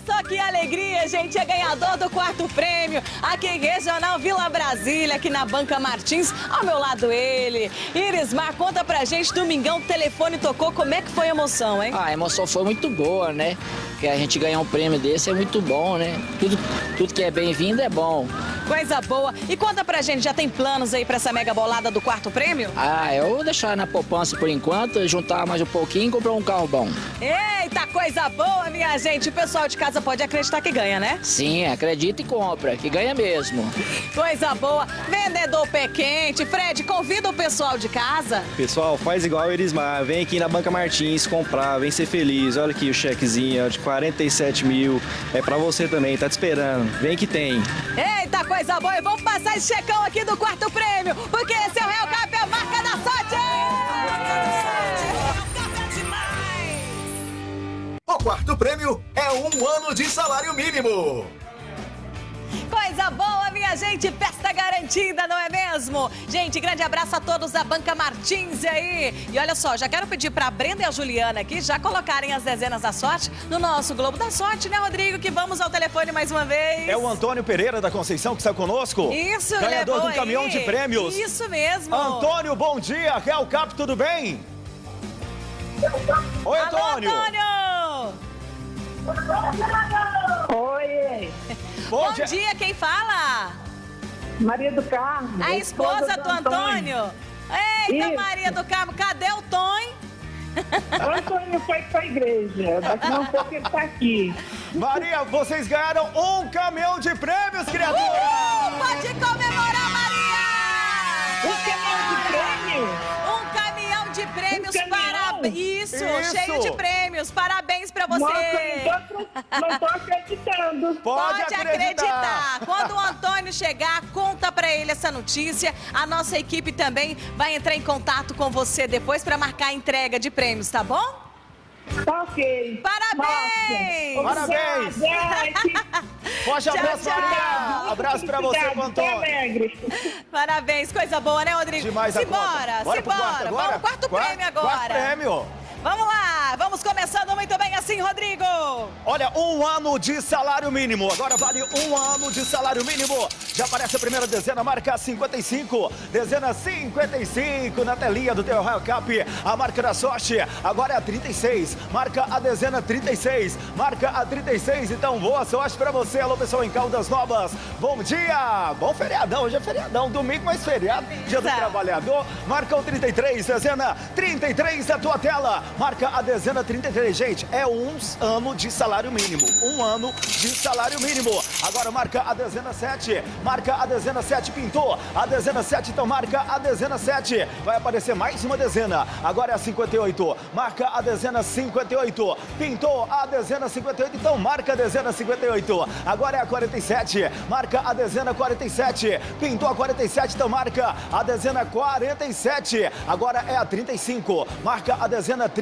Só que alegria, gente. É ganhador do quarto prêmio aqui em Regional Vila Brasília, aqui na Banca Martins. Ao meu lado ele. Irismar, conta pra gente, domingão, o telefone tocou. Como é que foi a emoção, hein?
Ah, a emoção foi muito boa, né? Porque a gente ganhar um prêmio desse é muito bom, né? Tudo, tudo que é bem-vindo é bom.
Coisa boa. E conta pra gente, já tem planos aí pra essa mega bolada do quarto prêmio?
Ah, eu vou deixar na poupança por enquanto, juntar mais um pouquinho e comprar um carro bom.
Eita, coisa boa, minha gente. O pessoal de casa pode acreditar que ganha, né?
Sim, acredita e compra, que ganha mesmo.
Coisa boa. Vendedor pé quente. Fred, convida o pessoal de casa.
Pessoal, faz igual o Erismar. Vem aqui na Banca Martins comprar, vem ser feliz. Olha aqui o chequezinho de 47 mil. É pra você também, tá te esperando. Vem que tem.
Eita, coisa boa. E vamos passar esse checão aqui do quarto prêmio, porque esse é o Real Cap, a marca da sorte!
O quarto prêmio é um ano de salário mínimo.
Coisa boa, minha gente, festa garantida, não é mesmo? Gente, grande abraço a todos da Banca Martins aí. E olha só, já quero pedir pra Brenda e a Juliana aqui já colocarem as dezenas da sorte no nosso Globo da Sorte, né, Rodrigo? Que vamos ao telefone mais uma vez.
É o Antônio Pereira da Conceição que está conosco.
Isso,
Ganhador
levou
do caminhão
aí.
de prêmios.
Isso mesmo.
Antônio, bom dia. Real Cap, tudo bem? Oi,
Alô,
Antônio.
Oi.
Bom, dia. quem fala?
Maria do Carmo.
A esposa, do Antônio. Eita,
Isso.
Maria do Carmo, cadê o Tom?
O Antônio foi pra igreja. Daqui a um pouco ele tá aqui.
Maria, vocês ganharam um caminhão de prêmios, criatura!
Uhul! Pode comemorar, Maria!
Um caminhão de prêmio?
Prêmios
Um
para... Isso,
Isso.
cheio de prêmios. Parabéns pra você.
Nossa, não tô, não tô acreditando.
Pode, acreditar. Quando o Antônio chegar, conta pra ele essa notícia. A nossa equipe também vai entrar em contato com você depois pra marcar a entrega de prêmios, tá bom?
Tá ok.
Parabéns!
Nossa,
Parabéns! [LAUGHS] Forte
Tchau,
abraço,
tchau.
Maria! Abraço pra você,
alegre.
Parabéns, coisa boa, né, Rodrigo?
Demais
simbora,
conta. Bora
simbora. Vamos, quarto
Quarto-
prêmio agora.
quarto prêmio.
Vamos lá, vamos começando muito bem assim, Rodrigo.
Olha, um ano de salário mínimo. Agora vale um ano de salário mínimo. Já aparece a primeira dezena, marca 55. Dezena 55 na telinha do teu Royal Cap. A marca da sorte agora é a 36. Marca a dezena 36. Marca a 36. Então, boa sorte pra você. Alô, pessoal em Caldas Novas. Bom dia. Bom feriadão. Hoje é feriadão. Domingo, mas feriado. Dia do trabalhador. Marca o 33. Dezena 33 da tua tela. Marca a dezena 33. Gente, é um ano de salário mínimo. Um ano de salário mínimo. Agora marca a dezena 7. Marca a dezena 7. Pintou. A dezena 7. Então marca a dezena 7. Vai aparecer mais uma dezena. Agora é a 58. Marca a dezena 58. Pintou a dezena 58. Então marca a dezena 58. Agora é a 47. Marca a dezena 47. Pintou a 47. Então marca a dezena 47. Agora é a 35. Marca a dezena 35.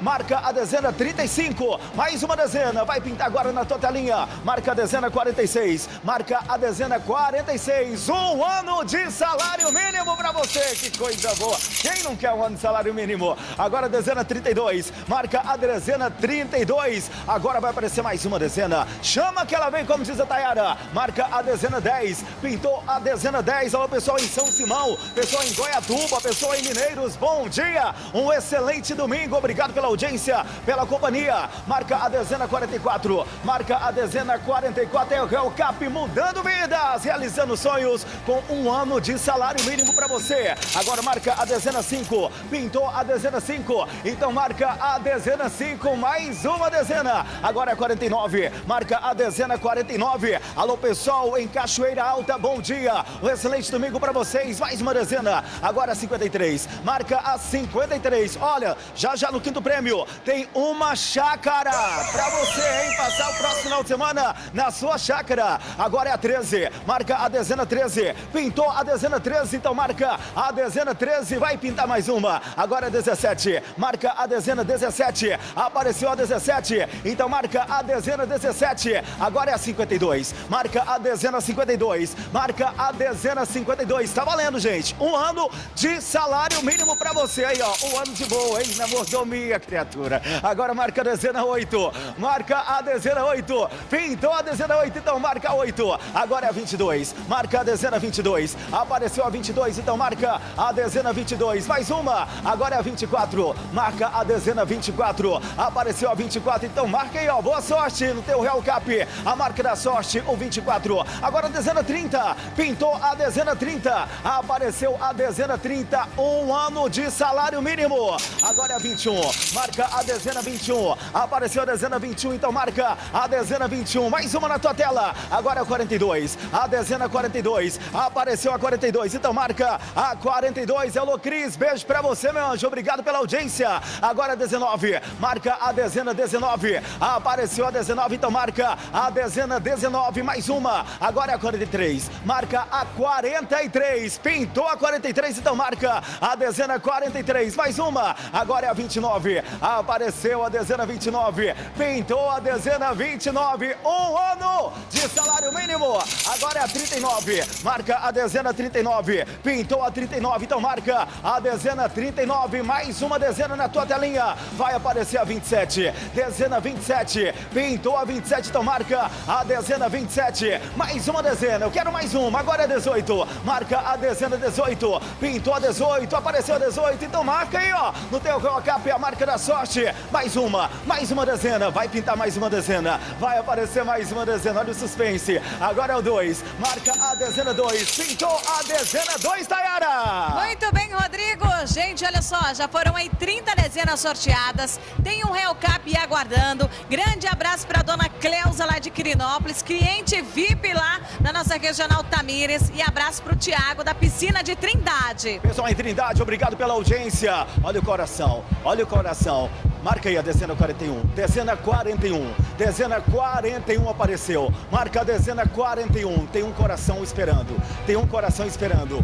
Marca a dezena 35. Mais uma dezena. Vai pintar agora na tua telinha. Marca a dezena 46. Marca a dezena 46. Um ano de salário mínimo pra você. Que coisa boa. Quem não quer um ano de salário mínimo? Agora a dezena 32. Marca a dezena 32. Agora vai aparecer mais uma dezena. Chama que ela vem, como diz a Tayara. Marca a dezena 10. Pintou a dezena 10. Alô, pessoal em São Simão. Pessoal em Goiatuba. Pessoal em Mineiros. Bom dia. Um excelente domingo. Obrigado. pela audiência, pela companhia. Marca a dezena 44, marca a dezena 44, é o Real Cap mudando vidas, realizando sonhos com um ano de salário mínimo para você. Agora marca a dezena 5, pintou a dezena 5, então marca a dezena 5, mais uma dezena. Agora é 49, marca a dezena 49. Alô pessoal em Cachoeira Alta, bom dia. Um excelente domingo para vocês, mais uma dezena. Agora 53, marca a 53. Olha, já já no quinto prêmio tem uma chácara para você, hein? Passar o próximo final de semana na sua chácara. Agora é a 13, marca a dezena 13. Pintou a dezena 13, então marca a dezena 13. Vai pintar mais uma. Agora é 17, marca a dezena 17. Apareceu a 17, então marca a dezena 17. Agora é a 52, marca a dezena 52. Marca a dezena 52. Tá valendo, gente. Um ano de salário mínimo para você aí, ó. Um ano de boa, hein? Na mordomia, criatura. Agora marca a dezena 8. Marca a dezena 8. Pintou a dezena 8, então marca 8. Agora é a 22. Marca a dezena 22. Apareceu a 22, então marca a dezena 22. Mais uma. Agora é a 24. Marca a dezena 24. Apareceu a 24, então marca aí, ó. Boa sorte no teu Real Cap. A marca da sorte, o 24. Agora a dezena 30. Pintou a dezena 30. Apareceu a dezena 30. Um ano de salário mínimo. Agora é a 21. Marca a dezena 21. Apareceu a dezena 21, então marca a dezena 21. Mais uma na tua tela. Agora é a 42. A dezena 42. Apareceu a 42, então marca a 42. Alô, Cris. Beijo pra você, meu anjo. Obrigado pela audiência. Agora a 19. Marca a dezena 19. Apareceu a 19, então marca a dezena 19. Mais uma. Agora é a 43. Marca a 43. Pintou a 43, então marca a dezena 43. Mais uma. Agora é a 29. Apareceu a dezena 29. Pintou a dezena 29. Um ano de salário mínimo. Agora é a 39. Marca a dezena 39. Pintou a 39. Então marca a dezena 39. Mais uma dezena na tua telinha. Vai aparecer a 27. Dezena 27. Pintou a 27. Então marca a dezena 27. Mais uma dezena. Eu quero mais uma. Agora é 18. Marca a dezena 18. Pintou a 18. Apareceu a 18. Então marca aí, ó. No teu Cap a marca da sorte. Mais uma. Mais uma dezena. Vai pintar mais uma dezena. Vai aparecer mais uma dezena. Olha o suspense. Agora é o 2. Marca a dezena 2. Pintou a dezena 2, Tayara.
Muito bem, Rodrigo. Gente, olha só, já foram aí 30 dezenas sorteadas. Tem um Real Cap aguardando. Grande abraço para dona Cleusa lá de Quirinópolis, cliente VIP lá na nossa regional Tamires. E abraço para o Tiago da piscina de Trindade.
Pessoal em Trindade, obrigado pela audiência. Olha o coração, olha o coração. Marca aí a dezena 41. Dezena 41. Dezena 41 apareceu. Marca a dezena 41. Tem um coração esperando. Tem um coração esperando.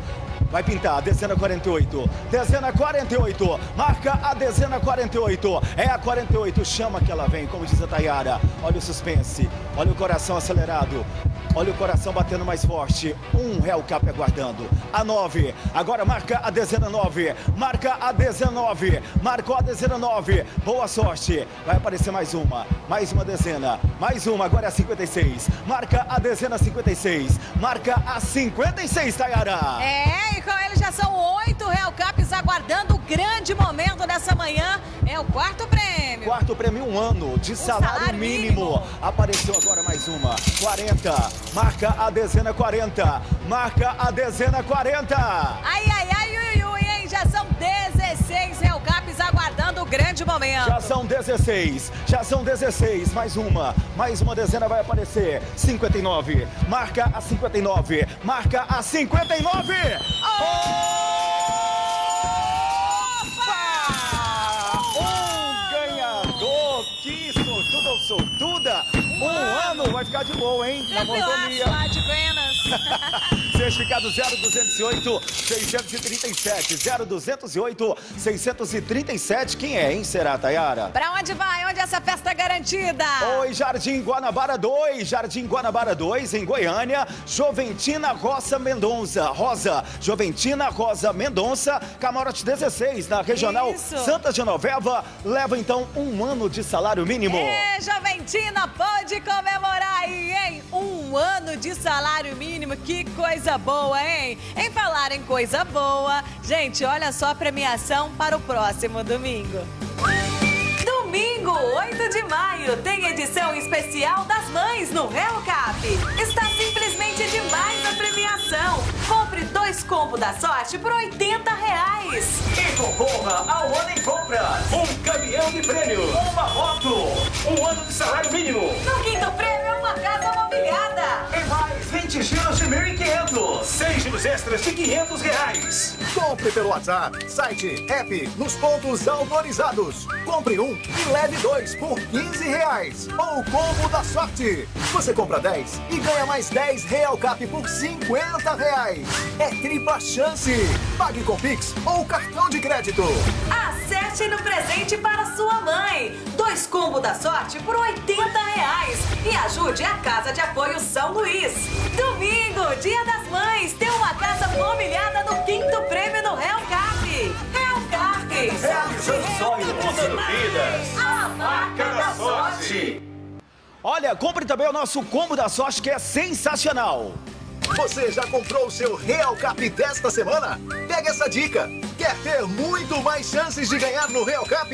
Vai pintar, dezena 48. Dezena 48. Marca a dezena 48. É a 48. Chama que ela vem, como diz a Tayara. Olha o suspense. Olha o coração acelerado. Olha o coração batendo mais forte. Um Real Cap aguardando. A 9. Agora marca a dezena 9. Marca a 19. Marcou a dezena 9. Boa sorte. Vai aparecer mais uma. Mais uma dezena. Mais uma. Agora é a 56. Marca a dezena 56. Marca a 56, Tayara.
É, e com ele são oito Real Caps aguardando o grande momento dessa manhã. É o quarto prêmio.
Quarto prêmio, um ano de salário,
salário
mínimo.
mínimo.
Apareceu agora mais uma. 40. Marca a dezena 40. Marca a dezena 40.
Ai, ai, ai, ui, ui, hein? Já são 16 Real Caps aguardando o grande momento.
Já são 16, já são 16, mais uma, mais uma dezena vai aparecer. 59, marca a 59, marca a 59. Opa! Vai ficar de boa, hein? Na mordomia.
lá de Buenas.
Certificado 0208 637. 0208 637. Quem é, hein? Será, Tayara?
Pra onde vai? Onde essa festa é garantida?
Oi, Jardim Guanabara 2, Jardim Guanabara 2, em Goiânia, Joventina Rosa Mendonça, Rosa, Joventina Rosa Mendonça, Camarote 16, na Regional
Isso.
Santa Genoveva, leva então um ano de salário mínimo.
É, Joventina, pode comemorar aí, hein? Um ano de salário mínimo, que coisa boa, hein? Em falar em coisa boa, gente, olha só a premiação para o próximo domingo. Domingo, 8 de maio, tem edição especial das mães no Real Cap. Está simplesmente demais a premiação. Combos da sorte por 80 reais.
E concorra ao ano em compras. Um caminhão de prêmio, uma moto, um ano de salário mínimo.
No quinto prêmio, uma casa mobiliada.
E mais 20 giros de 1.500. 6 giros extras de 500 reais.
Compre pelo WhatsApp, site, app, nos pontos autorizados. Compre um e leve dois por 15 reais. Ou o combo da sorte. Você compra 10 e ganha mais 10 Real Cap por 50 reais. É tripla chance. Pague com Pix ou cartão de crédito.
Acerte no presente para sua mãe. Dois combos da sorte por 80 reais. E ajude a Casa de Apoio São Luís. Domingo, Dia das Mães, tem uma casa mobiliada no quinto prêmio no Real Cap. Real Cap.
Realizando sonhos, mudando vidas.
A
marca da sorte.
Olha, compre também o nosso combo da sorte que é sensacional.
Você já comprou o seu Real Cap desta semana? Pega essa dica. Quer ter muito mais chances de ganhar no Real Cap?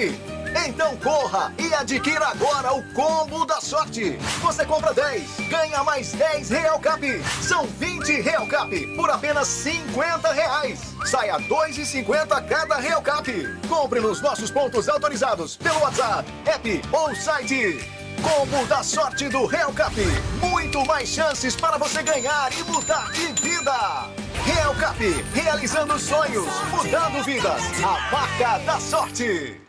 Então corra e adquira agora o combo da sorte. Você compra 10, ganha mais 10 Real Cap. São 20 Real Cap por apenas 50 reais. Saia 2,50 cada Real Cap. Compre nos nossos pontos autorizados pelo WhatsApp, app ou site. Combo da sorte do Real Cap. Muito mais chances para você ganhar e mudar de vida. Real Cap, realizando sonhos, mudando vidas. A marca da sorte.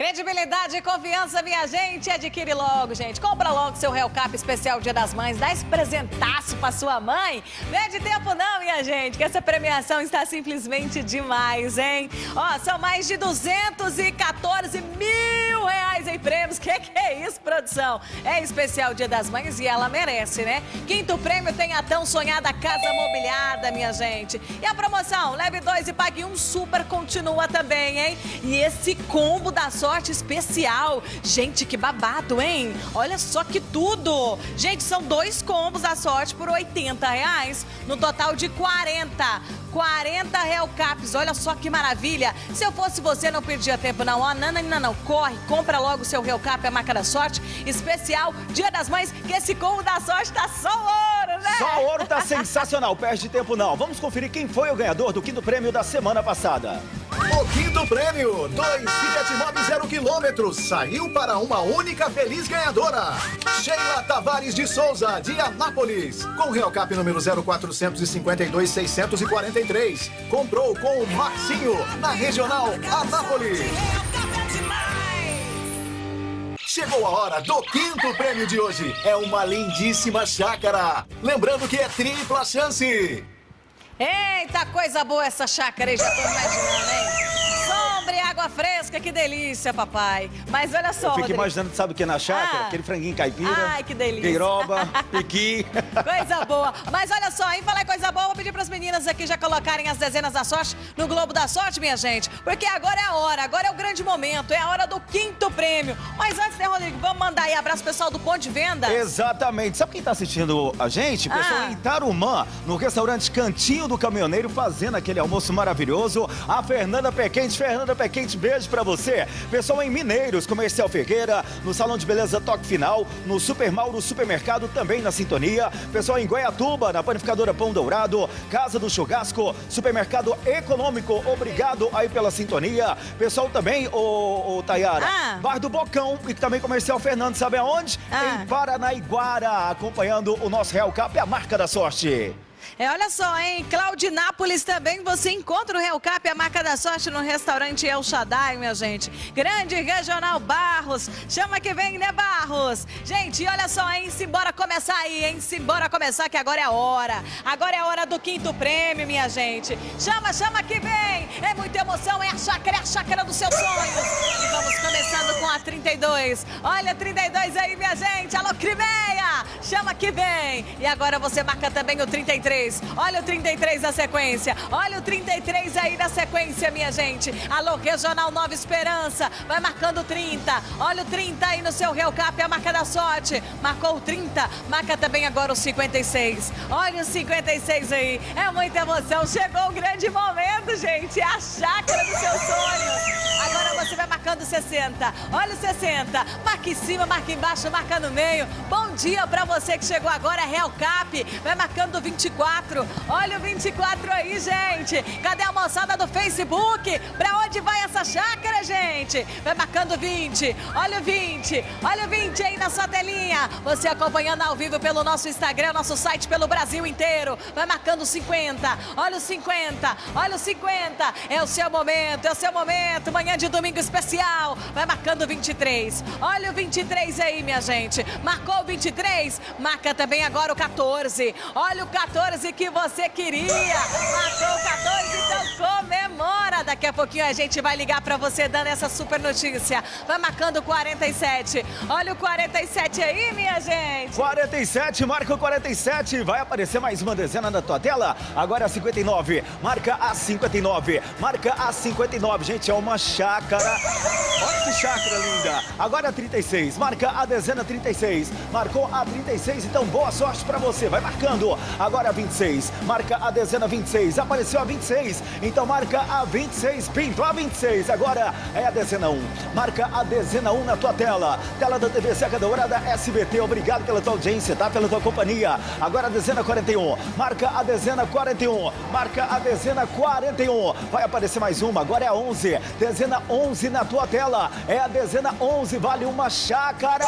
Credibilidade e confiança, minha gente. Adquire logo, gente. Compra logo seu Real Cap especial Dia das Mães. Dá esse presentaço pra sua mãe. Perde tempo não, minha gente, que essa premiação está simplesmente demais, hein? Ó, são mais de 214 mil reais em prêmios. Que que é isso, produção? É especial Dia das Mães e ela merece, né? Quinto prêmio tem a tão sonhada Casa Mobiliada, minha gente. E a promoção, leve dois e pague um super continua também, hein? E esse combo da sorte especial. Gente, que babado, hein? Olha só que tudo. Gente, são dois combos da sorte por 80 reais, no total de 40. 40 Real Caps, olha só que maravilha. Se eu fosse você, não perdia tempo não. Ó, não, não, não, não, corre, compra logo o seu Real Cap, a marca da sorte, especial Dia das Mães, que esse combo da sorte tá só ouro, né?
Só ouro tá sensacional, perde tempo não. Vamos conferir quem foi o ganhador do quinto prêmio da semana passada.
O quinto prêmio, dois Fiat Mobi zero quilômetros, saiu para uma única feliz ganhadora. Sheila Tavares de Souza, de Anápolis, com Real Cap número 0452 643. Comprou com o Marcinho, na Regional Anápolis. Chegou a hora do quinto prêmio de hoje. É uma lindíssima chácara. Lembrando que é tripla chance.
Eita, coisa boa essa chácara já tô imaginando, hein? Água fresca, que delícia, papai. Mas olha só,
Eu fico
Rodrigo.
imaginando, sabe o que na chácara?
Ah.
Aquele franguinho caipira.
Ai, que delícia.
Queiroba, [LAUGHS] piqui.
Coisa boa. Mas olha só, em falar coisa boa, vou pedir para as meninas aqui já colocarem as dezenas da sorte no Globo da Sorte, minha gente. Porque agora é a hora, agora é o grande momento, é a hora do quinto prêmio. Mas antes, né, Rodrigo, vamos mandar aí abraço pessoal do Ponto de Venda.
Exatamente. Sabe quem tá assistindo a gente? Pessoal
Ah.
em Tarumã, no restaurante Cantinho do Caminhoneiro, fazendo aquele almoço maravilhoso. A Fernanda Pequente. Fernanda Pequente, beijo pra você. Pessoal em Mineiros, Comercial Ferreira, no Salão de Beleza Toque Final, no Super Mauro Supermercado, também na sintonia. Pessoal em Goiatuba, na Panificadora Pão Dourado, Casa do Churrasco, Supermercado Econômico, obrigado aí pela sintonia. Pessoal também, ô, ô Tayara,
Ah.
Bar do Bocão e também Comercial Fernando, sabe aonde?
Ah.
Em Paranaiguara, acompanhando o nosso Real Cap, a marca da sorte.
É, olha só, hein? Claudinápolis também você encontra o Real Cap, a marca da sorte, no restaurante El Shaddai, minha gente. Grande Regional Barros. Chama que vem, né, Barros? Gente, olha só, hein? Simbora começar aí, hein? Simbora começar que agora é a hora. Agora é a hora do quinto prêmio, minha gente. Chama, chama que vem. É muita emoção, é a chácara, é a chácara dos seus sonhos. E vamos começando com a 32. Olha a 32 aí, minha gente. Alô, Crimeia. Chama que vem. E agora você marca também o 33. Olha o 33 na sequência. Olha o 33 aí na sequência, minha gente. Alô, Regional Nova Esperança. Vai marcando o 30. Olha o 30 aí no seu Real Cap, a marca da sorte. Marcou o 30. Marca também agora o 56. Olha o 56 aí. É muita emoção. Chegou o grande momento, gente. É a chácara dos seus sonhos. Agora você vai marcando 60. Olha o 60. Marca em cima, marca embaixo, marca no meio. Bom dia pra você que chegou agora, Real Cap. Vai marcando 24. Olha o 24 aí, gente. Cadê a moçada do Facebook? Pra onde vai essa chácara, gente? Vai marcando 20. Olha o 20. Olha o 20 aí na sua telinha. Você acompanhando ao vivo pelo nosso Instagram, nosso site pelo Brasil inteiro. Vai marcando 50. Olha o 50. Olha o 50. É o seu momento, é o seu momento. Manhã de domingo especial. Vai marcando 23. Olha o 23 aí, minha gente. Marcou o 23? Marca também agora o 14. Olha o 14 que você queria. Marcou o 14, então comemora. Daqui a pouquinho a gente vai ligar pra você dando essa super notícia. Vai marcando o 47. Olha o 47 aí, minha gente.
47, marca o 47. Vai aparecer mais uma dezena na tua tela. Agora a 59. Marca a 59. Marca a 59. Gente, é uma chácara. Olha que chácara linda. Agora a 36. Marca a dezena 36. Marcou a 36. Então, boa sorte pra você. Vai marcando. Agora a 26. Marca a dezena 26. Apareceu a 26. Então, marca a 26. Pintou a 26. Agora é a dezena 1. Marca a dezena 1 na tua tela. Tela da TV Seca Dourada SBT. Obrigado pela tua audiência, tá? Pela tua companhia. Agora a dezena 41. Marca a dezena 41. Marca a dezena 41. Vai aparecer mais uma. Agora é a 11. Dezena 11 na tua tela. É a dezena 11. Vale uma chácara.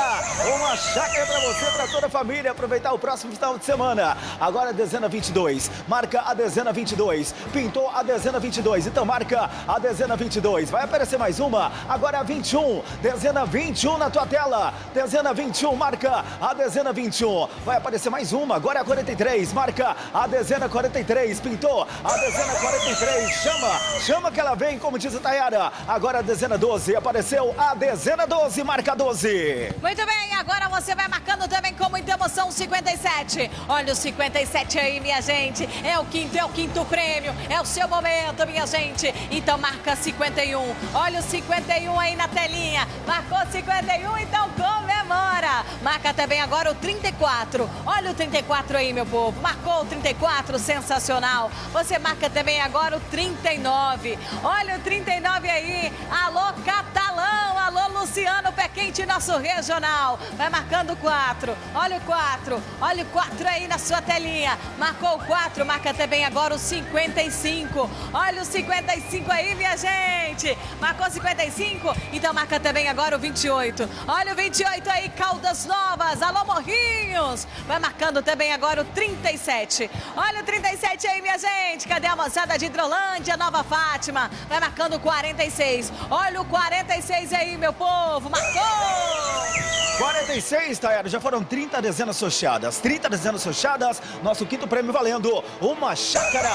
Uma chácara pra você, pra toda a família. Aproveitar o próximo final de semana. Agora a dezena 22. Marca a dezena 22. Pintou a dezena 22. Então marca a dezena 22. Vai aparecer mais uma. Agora a 21. Dezena 21 na tua tela. Dezena 21. Marca a dezena 21. Vai aparecer mais uma. Agora é a 43. Marca a dezena 43. Pintou a dezena 43. Chama. Chama que ela vem, como diz a Tayara. Agora a dezena 12. Apareceu a dezena 12. Marca 12.
Muito bem, agora você vai marcando também com muita emoção o 57. Olha o 57 aí, minha gente. É o quinto, é o quinto prêmio. É o seu momento, minha gente. Então marca 51. Olha o 51 aí na telinha. Marcou 51, então comemora. Marca também agora o 34. Olha o 34 aí, meu povo. Marcou o 34, sensacional. Você marca também agora o 39. Olha o 39 aí. Alô, Catalão. Luciano Pé Quente, nosso regional. Vai marcando o 4. Olha o 4. Olha o 4 aí na sua telinha. Marcou o 4. Marca também agora o 55. Olha o 55 aí, minha gente. Marcou 55? Então marca também agora o 28. Olha o 28 aí, Caldas Novas. Alô, Morrinhos. Vai marcando também agora o 37. Olha o 37 aí, minha gente. Cadê a moçada de Hidrolândia, Nova Fátima? Vai marcando o 46. Olha o 46 aí, meu povo. Marcou!
46, Tayara, já foram 30 dezenas sorteadas. 30 dezenas sorteadas, nosso quinto prêmio valendo uma chácara.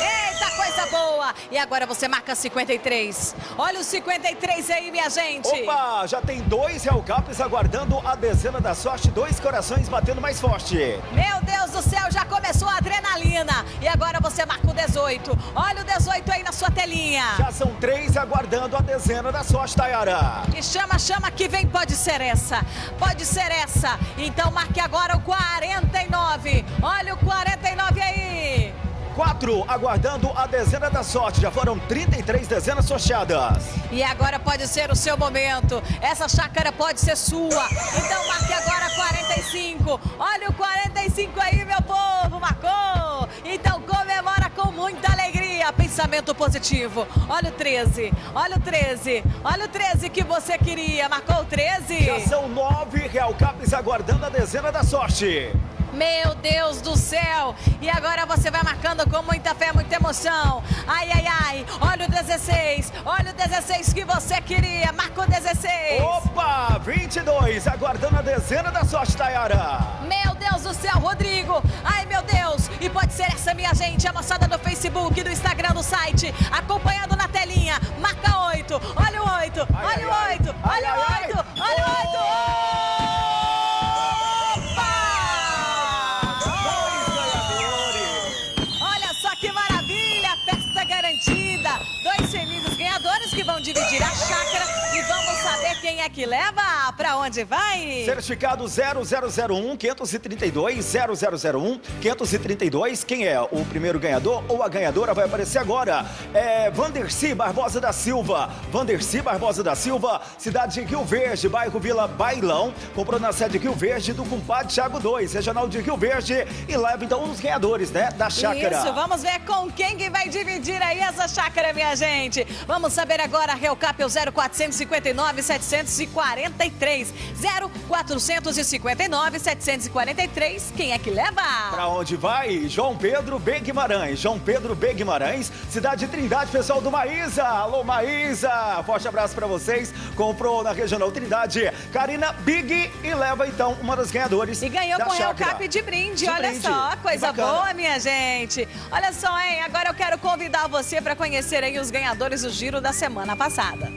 Eita, coisa boa! E agora você marca 53. Olha o 53 aí, minha gente.
Opa, já tem dois Real Caps aguardando a dezena da sorte, dois corações batendo mais forte.
Meu Deus do céu, já começou a adrenalina. E agora você marca o 18. Olha o 18 aí na sua telinha.
Já são três aguardando a dezena da sorte, Tayara.
E chama, chama que vem, pode ser essa. Pode ser essa. Então marque agora o 49. Olha o 49 aí.
Quatro aguardando a dezena da sorte. Já foram 33 dezenas sorteadas.
E agora pode ser o seu momento. Essa chácara pode ser sua. Então marque agora 45. Olha o 45 aí, meu povo. Marcou. Então comemora. Pensamento positivo. Olha o 13. Olha o 13. Olha o 13 que você queria. Marcou o 13?
Já são nove Real Caps aguardando a dezena da sorte.
Meu Deus do céu! E agora você vai marcando com muita fé, muita emoção. Ai, ai, ai! Olha o 16! Olha o 16 que você queria! Marcou 16!
Opa! 22! Aguardando a dezena da sorte, Tayara!
Meu Deus do céu, Rodrigo! Ai, meu Deus! E pode ser essa, minha gente, a moçada do Facebook, do Instagram, do site, acompanhando vai?
Certificado 0001 532 0001 532. Quem é o primeiro ganhador ou a ganhadora vai aparecer agora. É Vanderci Barbosa da Silva. Vanderci Barbosa da Silva, cidade de Rio Verde, bairro Vila Bailão. Comprou na sede Rio Verde do compadre Thiago 2, regional de Rio Verde. E leva então um dos ganhadores, né? Da chácara.
Isso, vamos ver com quem que vai dividir aí essa chácara, minha gente. Vamos saber agora, Reocap é o 0459 743. 0459 743. Quem é que leva?
Pra onde vai? João Pedro B. Guimarães. João Pedro B. Guimarães, cidade de Trindade, pessoal do Maísa. Alô, Maísa. Forte abraço pra vocês. Comprou na Regional Trindade. Karina Big e leva então uma das ganhadoras.
E ganhou
da
com o. Reocap de brinde,
De
olha
brinde.
só, coisa
Bacana.
boa, minha gente. Olha só, hein, agora eu quero convidar você para conhecer aí os ganhadores do Giro da semana passada.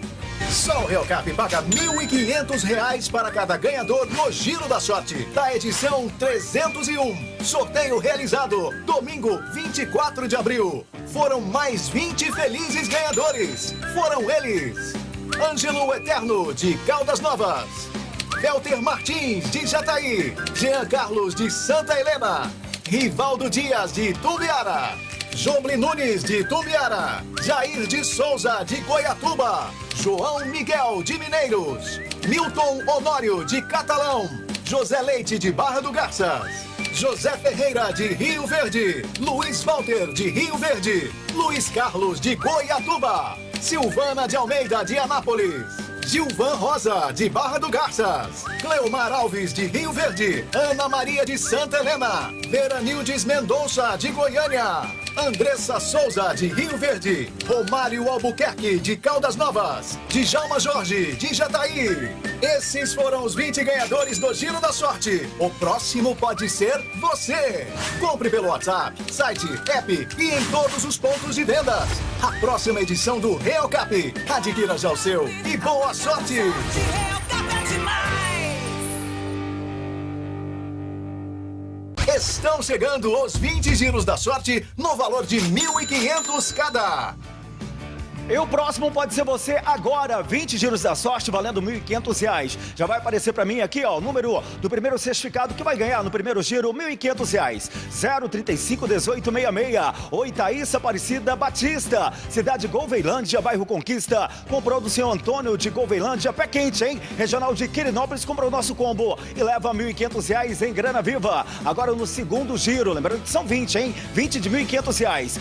Só o Real Cap paga 1.500 reais para cada ganhador no Giro da Sorte, da edição 301. Sorteio realizado domingo 24 de abril. Foram mais 20 felizes ganhadores. Foram eles: Ângelo Eterno, de Caldas Novas. Velter Martins, de Jataí. Jean Carlos, de Santa Helena. Rivaldo Dias, de Tumbiara. Joble Nunes, de Tumbiara. Jair de Souza, de Goiatuba. João Miguel, de Mineiros. Milton Honório, de Catalão. José Leite, de Barra do Garças. José Ferreira, de Rio Verde. Luiz Walter, de Rio Verde. Luiz Carlos, de Goiatuba. Silvana de Almeida, de Anápolis. Gilvan Rosa, de Barra do Garças. Cleomar Alves, de Rio Verde. Ana Maria de Santa Helena. Veranildes Mendonça, de Goiânia. Andressa Souza, de Rio Verde. Romário Albuquerque, de Caldas Novas. Djalma Jorge, de Jataí. Esses foram os 20 ganhadores do Giro da Sorte. O próximo pode ser você. Compre pelo WhatsApp, site, app e em todos os pontos de vendas. A próxima edição do Real Cap. Adquira já o seu e boa sorte! Estão chegando os 20 giros da sorte no valor de 1.500 cada.
E o próximo pode ser você agora. 20 giros da sorte valendo 1.500 reais. Já vai aparecer para mim aqui, ó, o número do primeiro certificado que vai ganhar no primeiro giro 1.500 reais. 035 1866. Oi, Thaís Aparecida Batista. Cidade Golveilândia, bairro Conquista. Comprou do senhor Antônio de Golveilândia, pé quente, hein? Regional de Quirinópolis comprou o nosso combo e leva 1.500 reais em grana viva. Agora no segundo giro, lembrando que são 20, hein? 20 de 1.500 reais.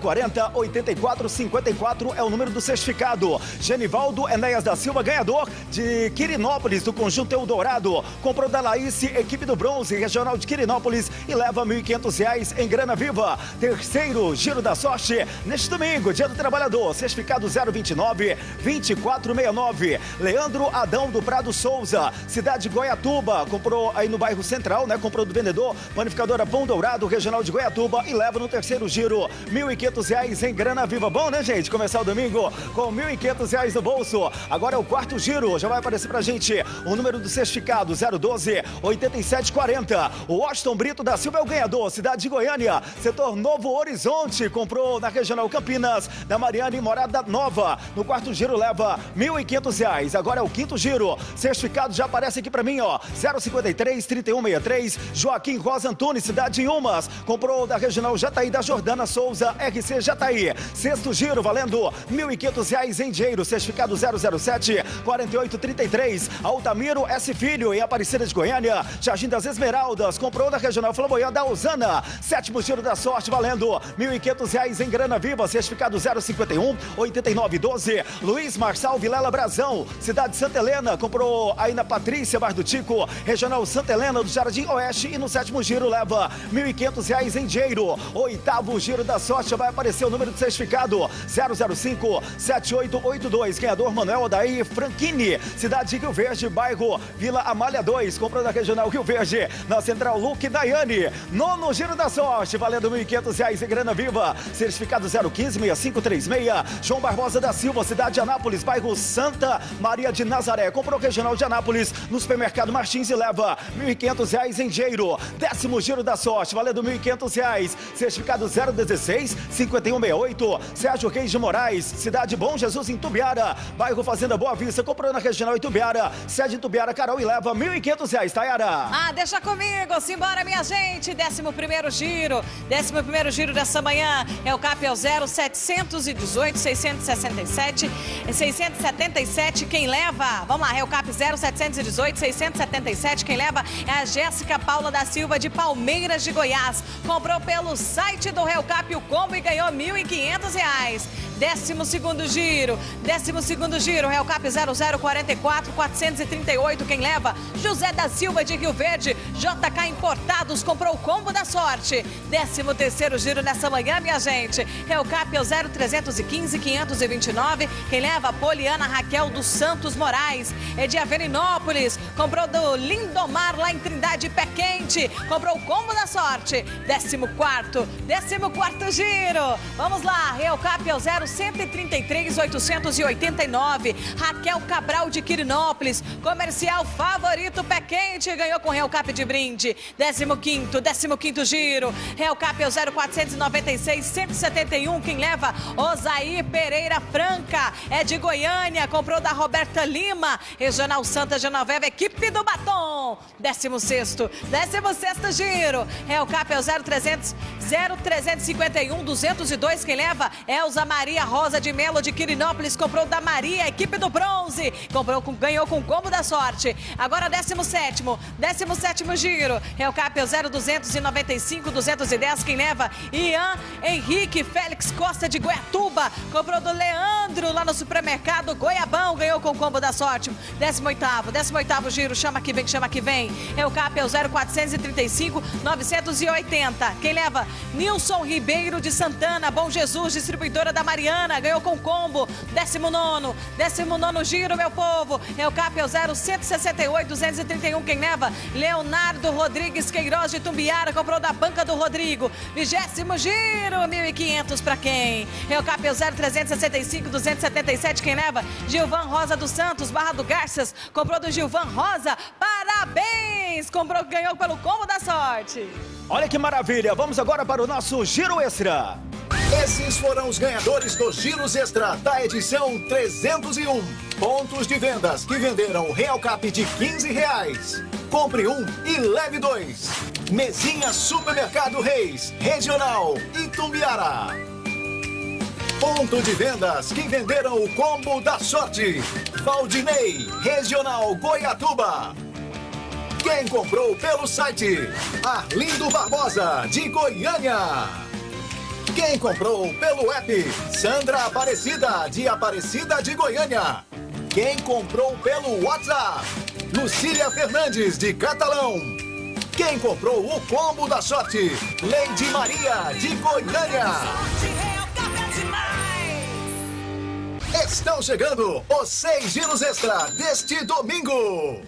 040 84 54 é o número do certificado. Genivaldo Enéas da Silva, ganhador de Quirinópolis, do Conjunto Eldorado. Comprou da Laís, equipe do Bronze, regional de Quirinópolis e leva 1.500 reais em grana viva. Terceiro giro da sorte neste domingo, dia do trabalhador, certificado 029 2469. Leandro Adão do Prado Souza, cidade de Goiatuba, comprou aí no bairro Central, né? Comprou do vendedor, panificadora Pão Dourado, regional de Goiatuba e leva no terceiro giro 1.500 reais em grana viva. Bom, né, gente? Começar o domingo com 1.500 reais no bolso. Agora é o quarto giro, já vai aparecer pra gente o número do certificado 012 8740. O Washington Brito da Silva é o ganhador, cidade de Goiânia, setor Novo Horizonte, comprou na Regional Campinas, da Mariane Morada Nova. No quarto giro leva 1.500 reais. Agora é o quinto giro, certificado já aparece aqui pra mim, ó, 053 3163. Joaquim Rosa Antunes, cidade de Umas, comprou da Regional Jataí da Jordana Souza, RC Jataí. Sexto giro valendo 1.500 reais em dinheiro, certificado 007 4833. Altamiro S. Filho, em Aparecida de Goiânia. Jardim das Esmeraldas, comprou da Regional Flamboyant da Usana. Sétimo giro da sorte, valendo 1.500 reais em grana viva, certificado 051 8912. Luiz Marçal Vilela Brazão, cidade de Santa Helena, comprou aí na Patrícia Bar do Tico, Regional Santa Helena do Jardim Oeste. E no sétimo giro leva 1.500 reais em dinheiro. Oitavo giro da sorte, vai aparecer o número do certificado 005 7882. Ganhador Manuel Odair Franchini, cidade de Rio Verde, bairro Vila Amália 2. Comprou da Regional Rio Verde, na Central Luque Daiane. Nono giro da sorte, valendo 1.500 reais em grana viva. Certificado 015 6536. João Barbosa da Silva, cidade de Anápolis, bairro Santa Maria de Nazaré. Comprou Regional de Anápolis no supermercado Martins e leva 1.500 reais em dinheiro. Décimo giro da sorte, valendo 1.500 reais. Certificado 016 5168. Sérgio Reis de Moraes. Cidade Bom Jesus em Tubiara, bairro Fazenda Boa Vista, comprou na Regional Itubiara, sede Tubiara, Carol e leva 1.500 reais, Tayara.
Ah, deixa comigo, simbora minha gente, décimo primeiro giro, décimo primeiro giro dessa manhã, é o CAP é o 0718 667 677, quem leva, vamos lá, é o CAP 0718 677, quem leva? É a Jéssica Paula da Silva de Palmeiras de Goiás, comprou pelo site do Cap o combo e ganhou R$ 1.500 Décimo segundo giro, décimo segundo giro, Real Cap 0044 438, quem leva? José da Silva de Rio Verde, JK Importados, comprou o combo da sorte. Décimo terceiro giro nessa manhã, minha gente. Real Cap é o 0315 529, quem leva? Poliana Raquel dos Santos Moraes, é de comprou do Lindomar lá em Trindade Pé Quente, comprou o combo da sorte. Décimo quarto, décimo quarto giro, vamos lá, Real Cap é o 0 133 889. Raquel Cabral de Quirinópolis, comercial favorito pé quente, ganhou com Real Cap de brinde. 15º, 15 giro. Real Cap é o 0496 171, quem leva? Osaí Pereira Franca, é de Goiânia, comprou da Roberta Lima, Regional Santa Genoveva, equipe do Batom. 16º, 16º giro. Real Cap é o 0300 0351 202, quem leva? Elza Maria Maria Rosa de Melo de Quirinópolis comprou da Maria, equipe do bronze. Comprou com, ganhou com combo da sorte. Agora 17 17 giro. Real Cap 0295 210. Quem leva? Ian Henrique Félix Costa de Goiatuba. Comprou do Leandro lá no supermercado Goiabão. Ganhou com combo da sorte. 18 18 giro. Chama que vem, chama que vem. Real Cap 0435 980. Quem leva? Nilson Ribeiro de Santana. Bom Jesus, distribuidora da Mariana. Ganhou com combo. 19, 19 giro, meu povo. É o CAP é o 0168 231. Quem leva? Leonardo Rodrigues Queiroz de Tumbiara. Comprou da banca do Rodrigo. 20 giro, 1.500 para quem? É o CAP é o 0365 277. Quem leva? Gilvan Rosa dos Santos, Barra do Garças. Comprou do Gilvan Rosa. Parabéns! Comprou, ganhou pelo combo da sorte.
Olha que maravilha. Vamos agora para o nosso giro extra.
Esses foram os ganhadores dos Giros Extra da edição 301. Pontos de vendas que venderam o Real Cap de 15 reais. Compre um e leve dois. Mesinha Supermercado Reis, Regional Itumbiara. Ponto de vendas que venderam o combo da sorte. Valdinei, Regional Goiatuba. Quem comprou pelo site? Arlindo Barbosa, de Goiânia. Quem comprou pelo app? Sandra Aparecida, de Aparecida de Goiânia. Quem comprou pelo WhatsApp? Lucília Fernandes, de Catalão. Quem comprou o combo da sorte? Lady Maria, de Goiânia. Estão chegando os seis giros extra deste domingo.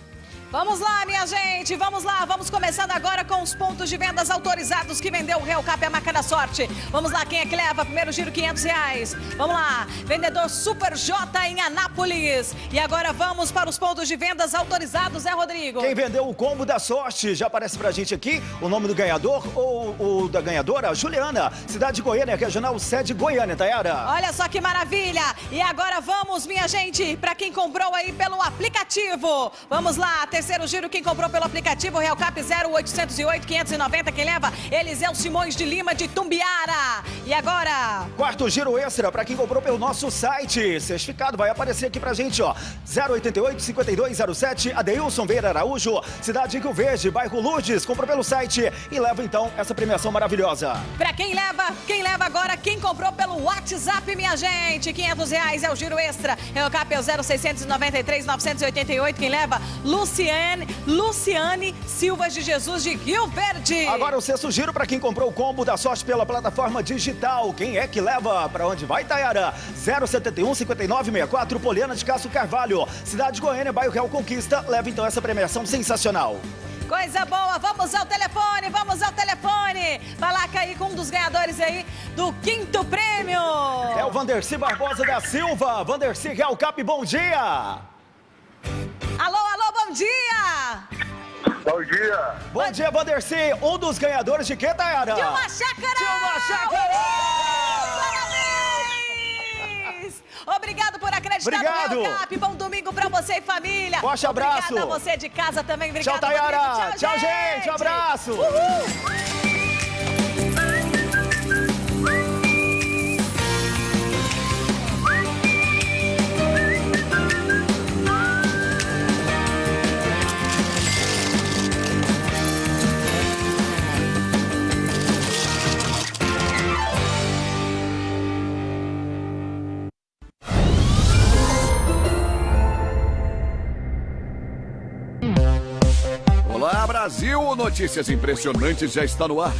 Vamos lá, minha gente, vamos lá, vamos começando agora com os pontos de vendas autorizados que vendeu o Real Cap a marca da sorte. Vamos lá, quem é que leva? Primeiro giro, 500 reais. Vamos lá, vendedor Super J em Anápolis. E agora vamos para os pontos de vendas autorizados, é, Rodrigo?
Quem vendeu o combo da sorte, já aparece pra gente aqui o nome do ganhador ou o da ganhadora? Juliana, cidade de Goiânia, regional sede Goiânia, Tayara.
Olha só que maravilha. E agora vamos, minha gente, para quem comprou aí pelo aplicativo. Vamos lá, terceiro giro, quem comprou pelo aplicativo Real Cap 0808 590, quem leva? Eliseu Simões de Lima de Tumbiara. E agora?
Quarto giro extra para quem comprou pelo nosso site. Certificado vai aparecer aqui pra gente, ó. 088 5207 Adeilson Veira Araújo, cidade de Rio Verde, bairro Lourdes. Comprou pelo site e leva então essa premiação maravilhosa.
Para quem leva, quem leva agora, quem comprou pelo WhatsApp, minha gente. 500 reais é o giro extra. Real Cap é o 0693 988, quem leva? Luciano Luciane, Luciane Silva de Jesus de Rio Verde.
Agora o sexto giro para quem comprou o combo da sorte pela plataforma digital. Quem é que leva? Para onde vai, Tayara? 071 5964 Poliana de Castro Carvalho. Cidade de Goiânia, bairro Real Conquista. Leva então essa premiação sensacional.
Coisa boa, vamos ao telefone, vamos ao telefone. Falar aí com um dos ganhadores aí do quinto prêmio.
É o Vanderci Barbosa da Silva. Vanderci Real Cap, bom dia.
Alô, dia!
Bom dia!
Bom dia, Vanderci! Um dos ganhadores de que, Tayara?
De uma chácara!
De uma chácara!
festa
Obrigado.
do Real Cap. Bom domingo pra você e família.
Forte abraço.
Obrigada a você de casa também. Obrigada,
Tchau, Tayara.
Rodrigo.
Tchau, gente. Um abraço.
Uhul.
Brasil! Notícias impressionantes já está no ar.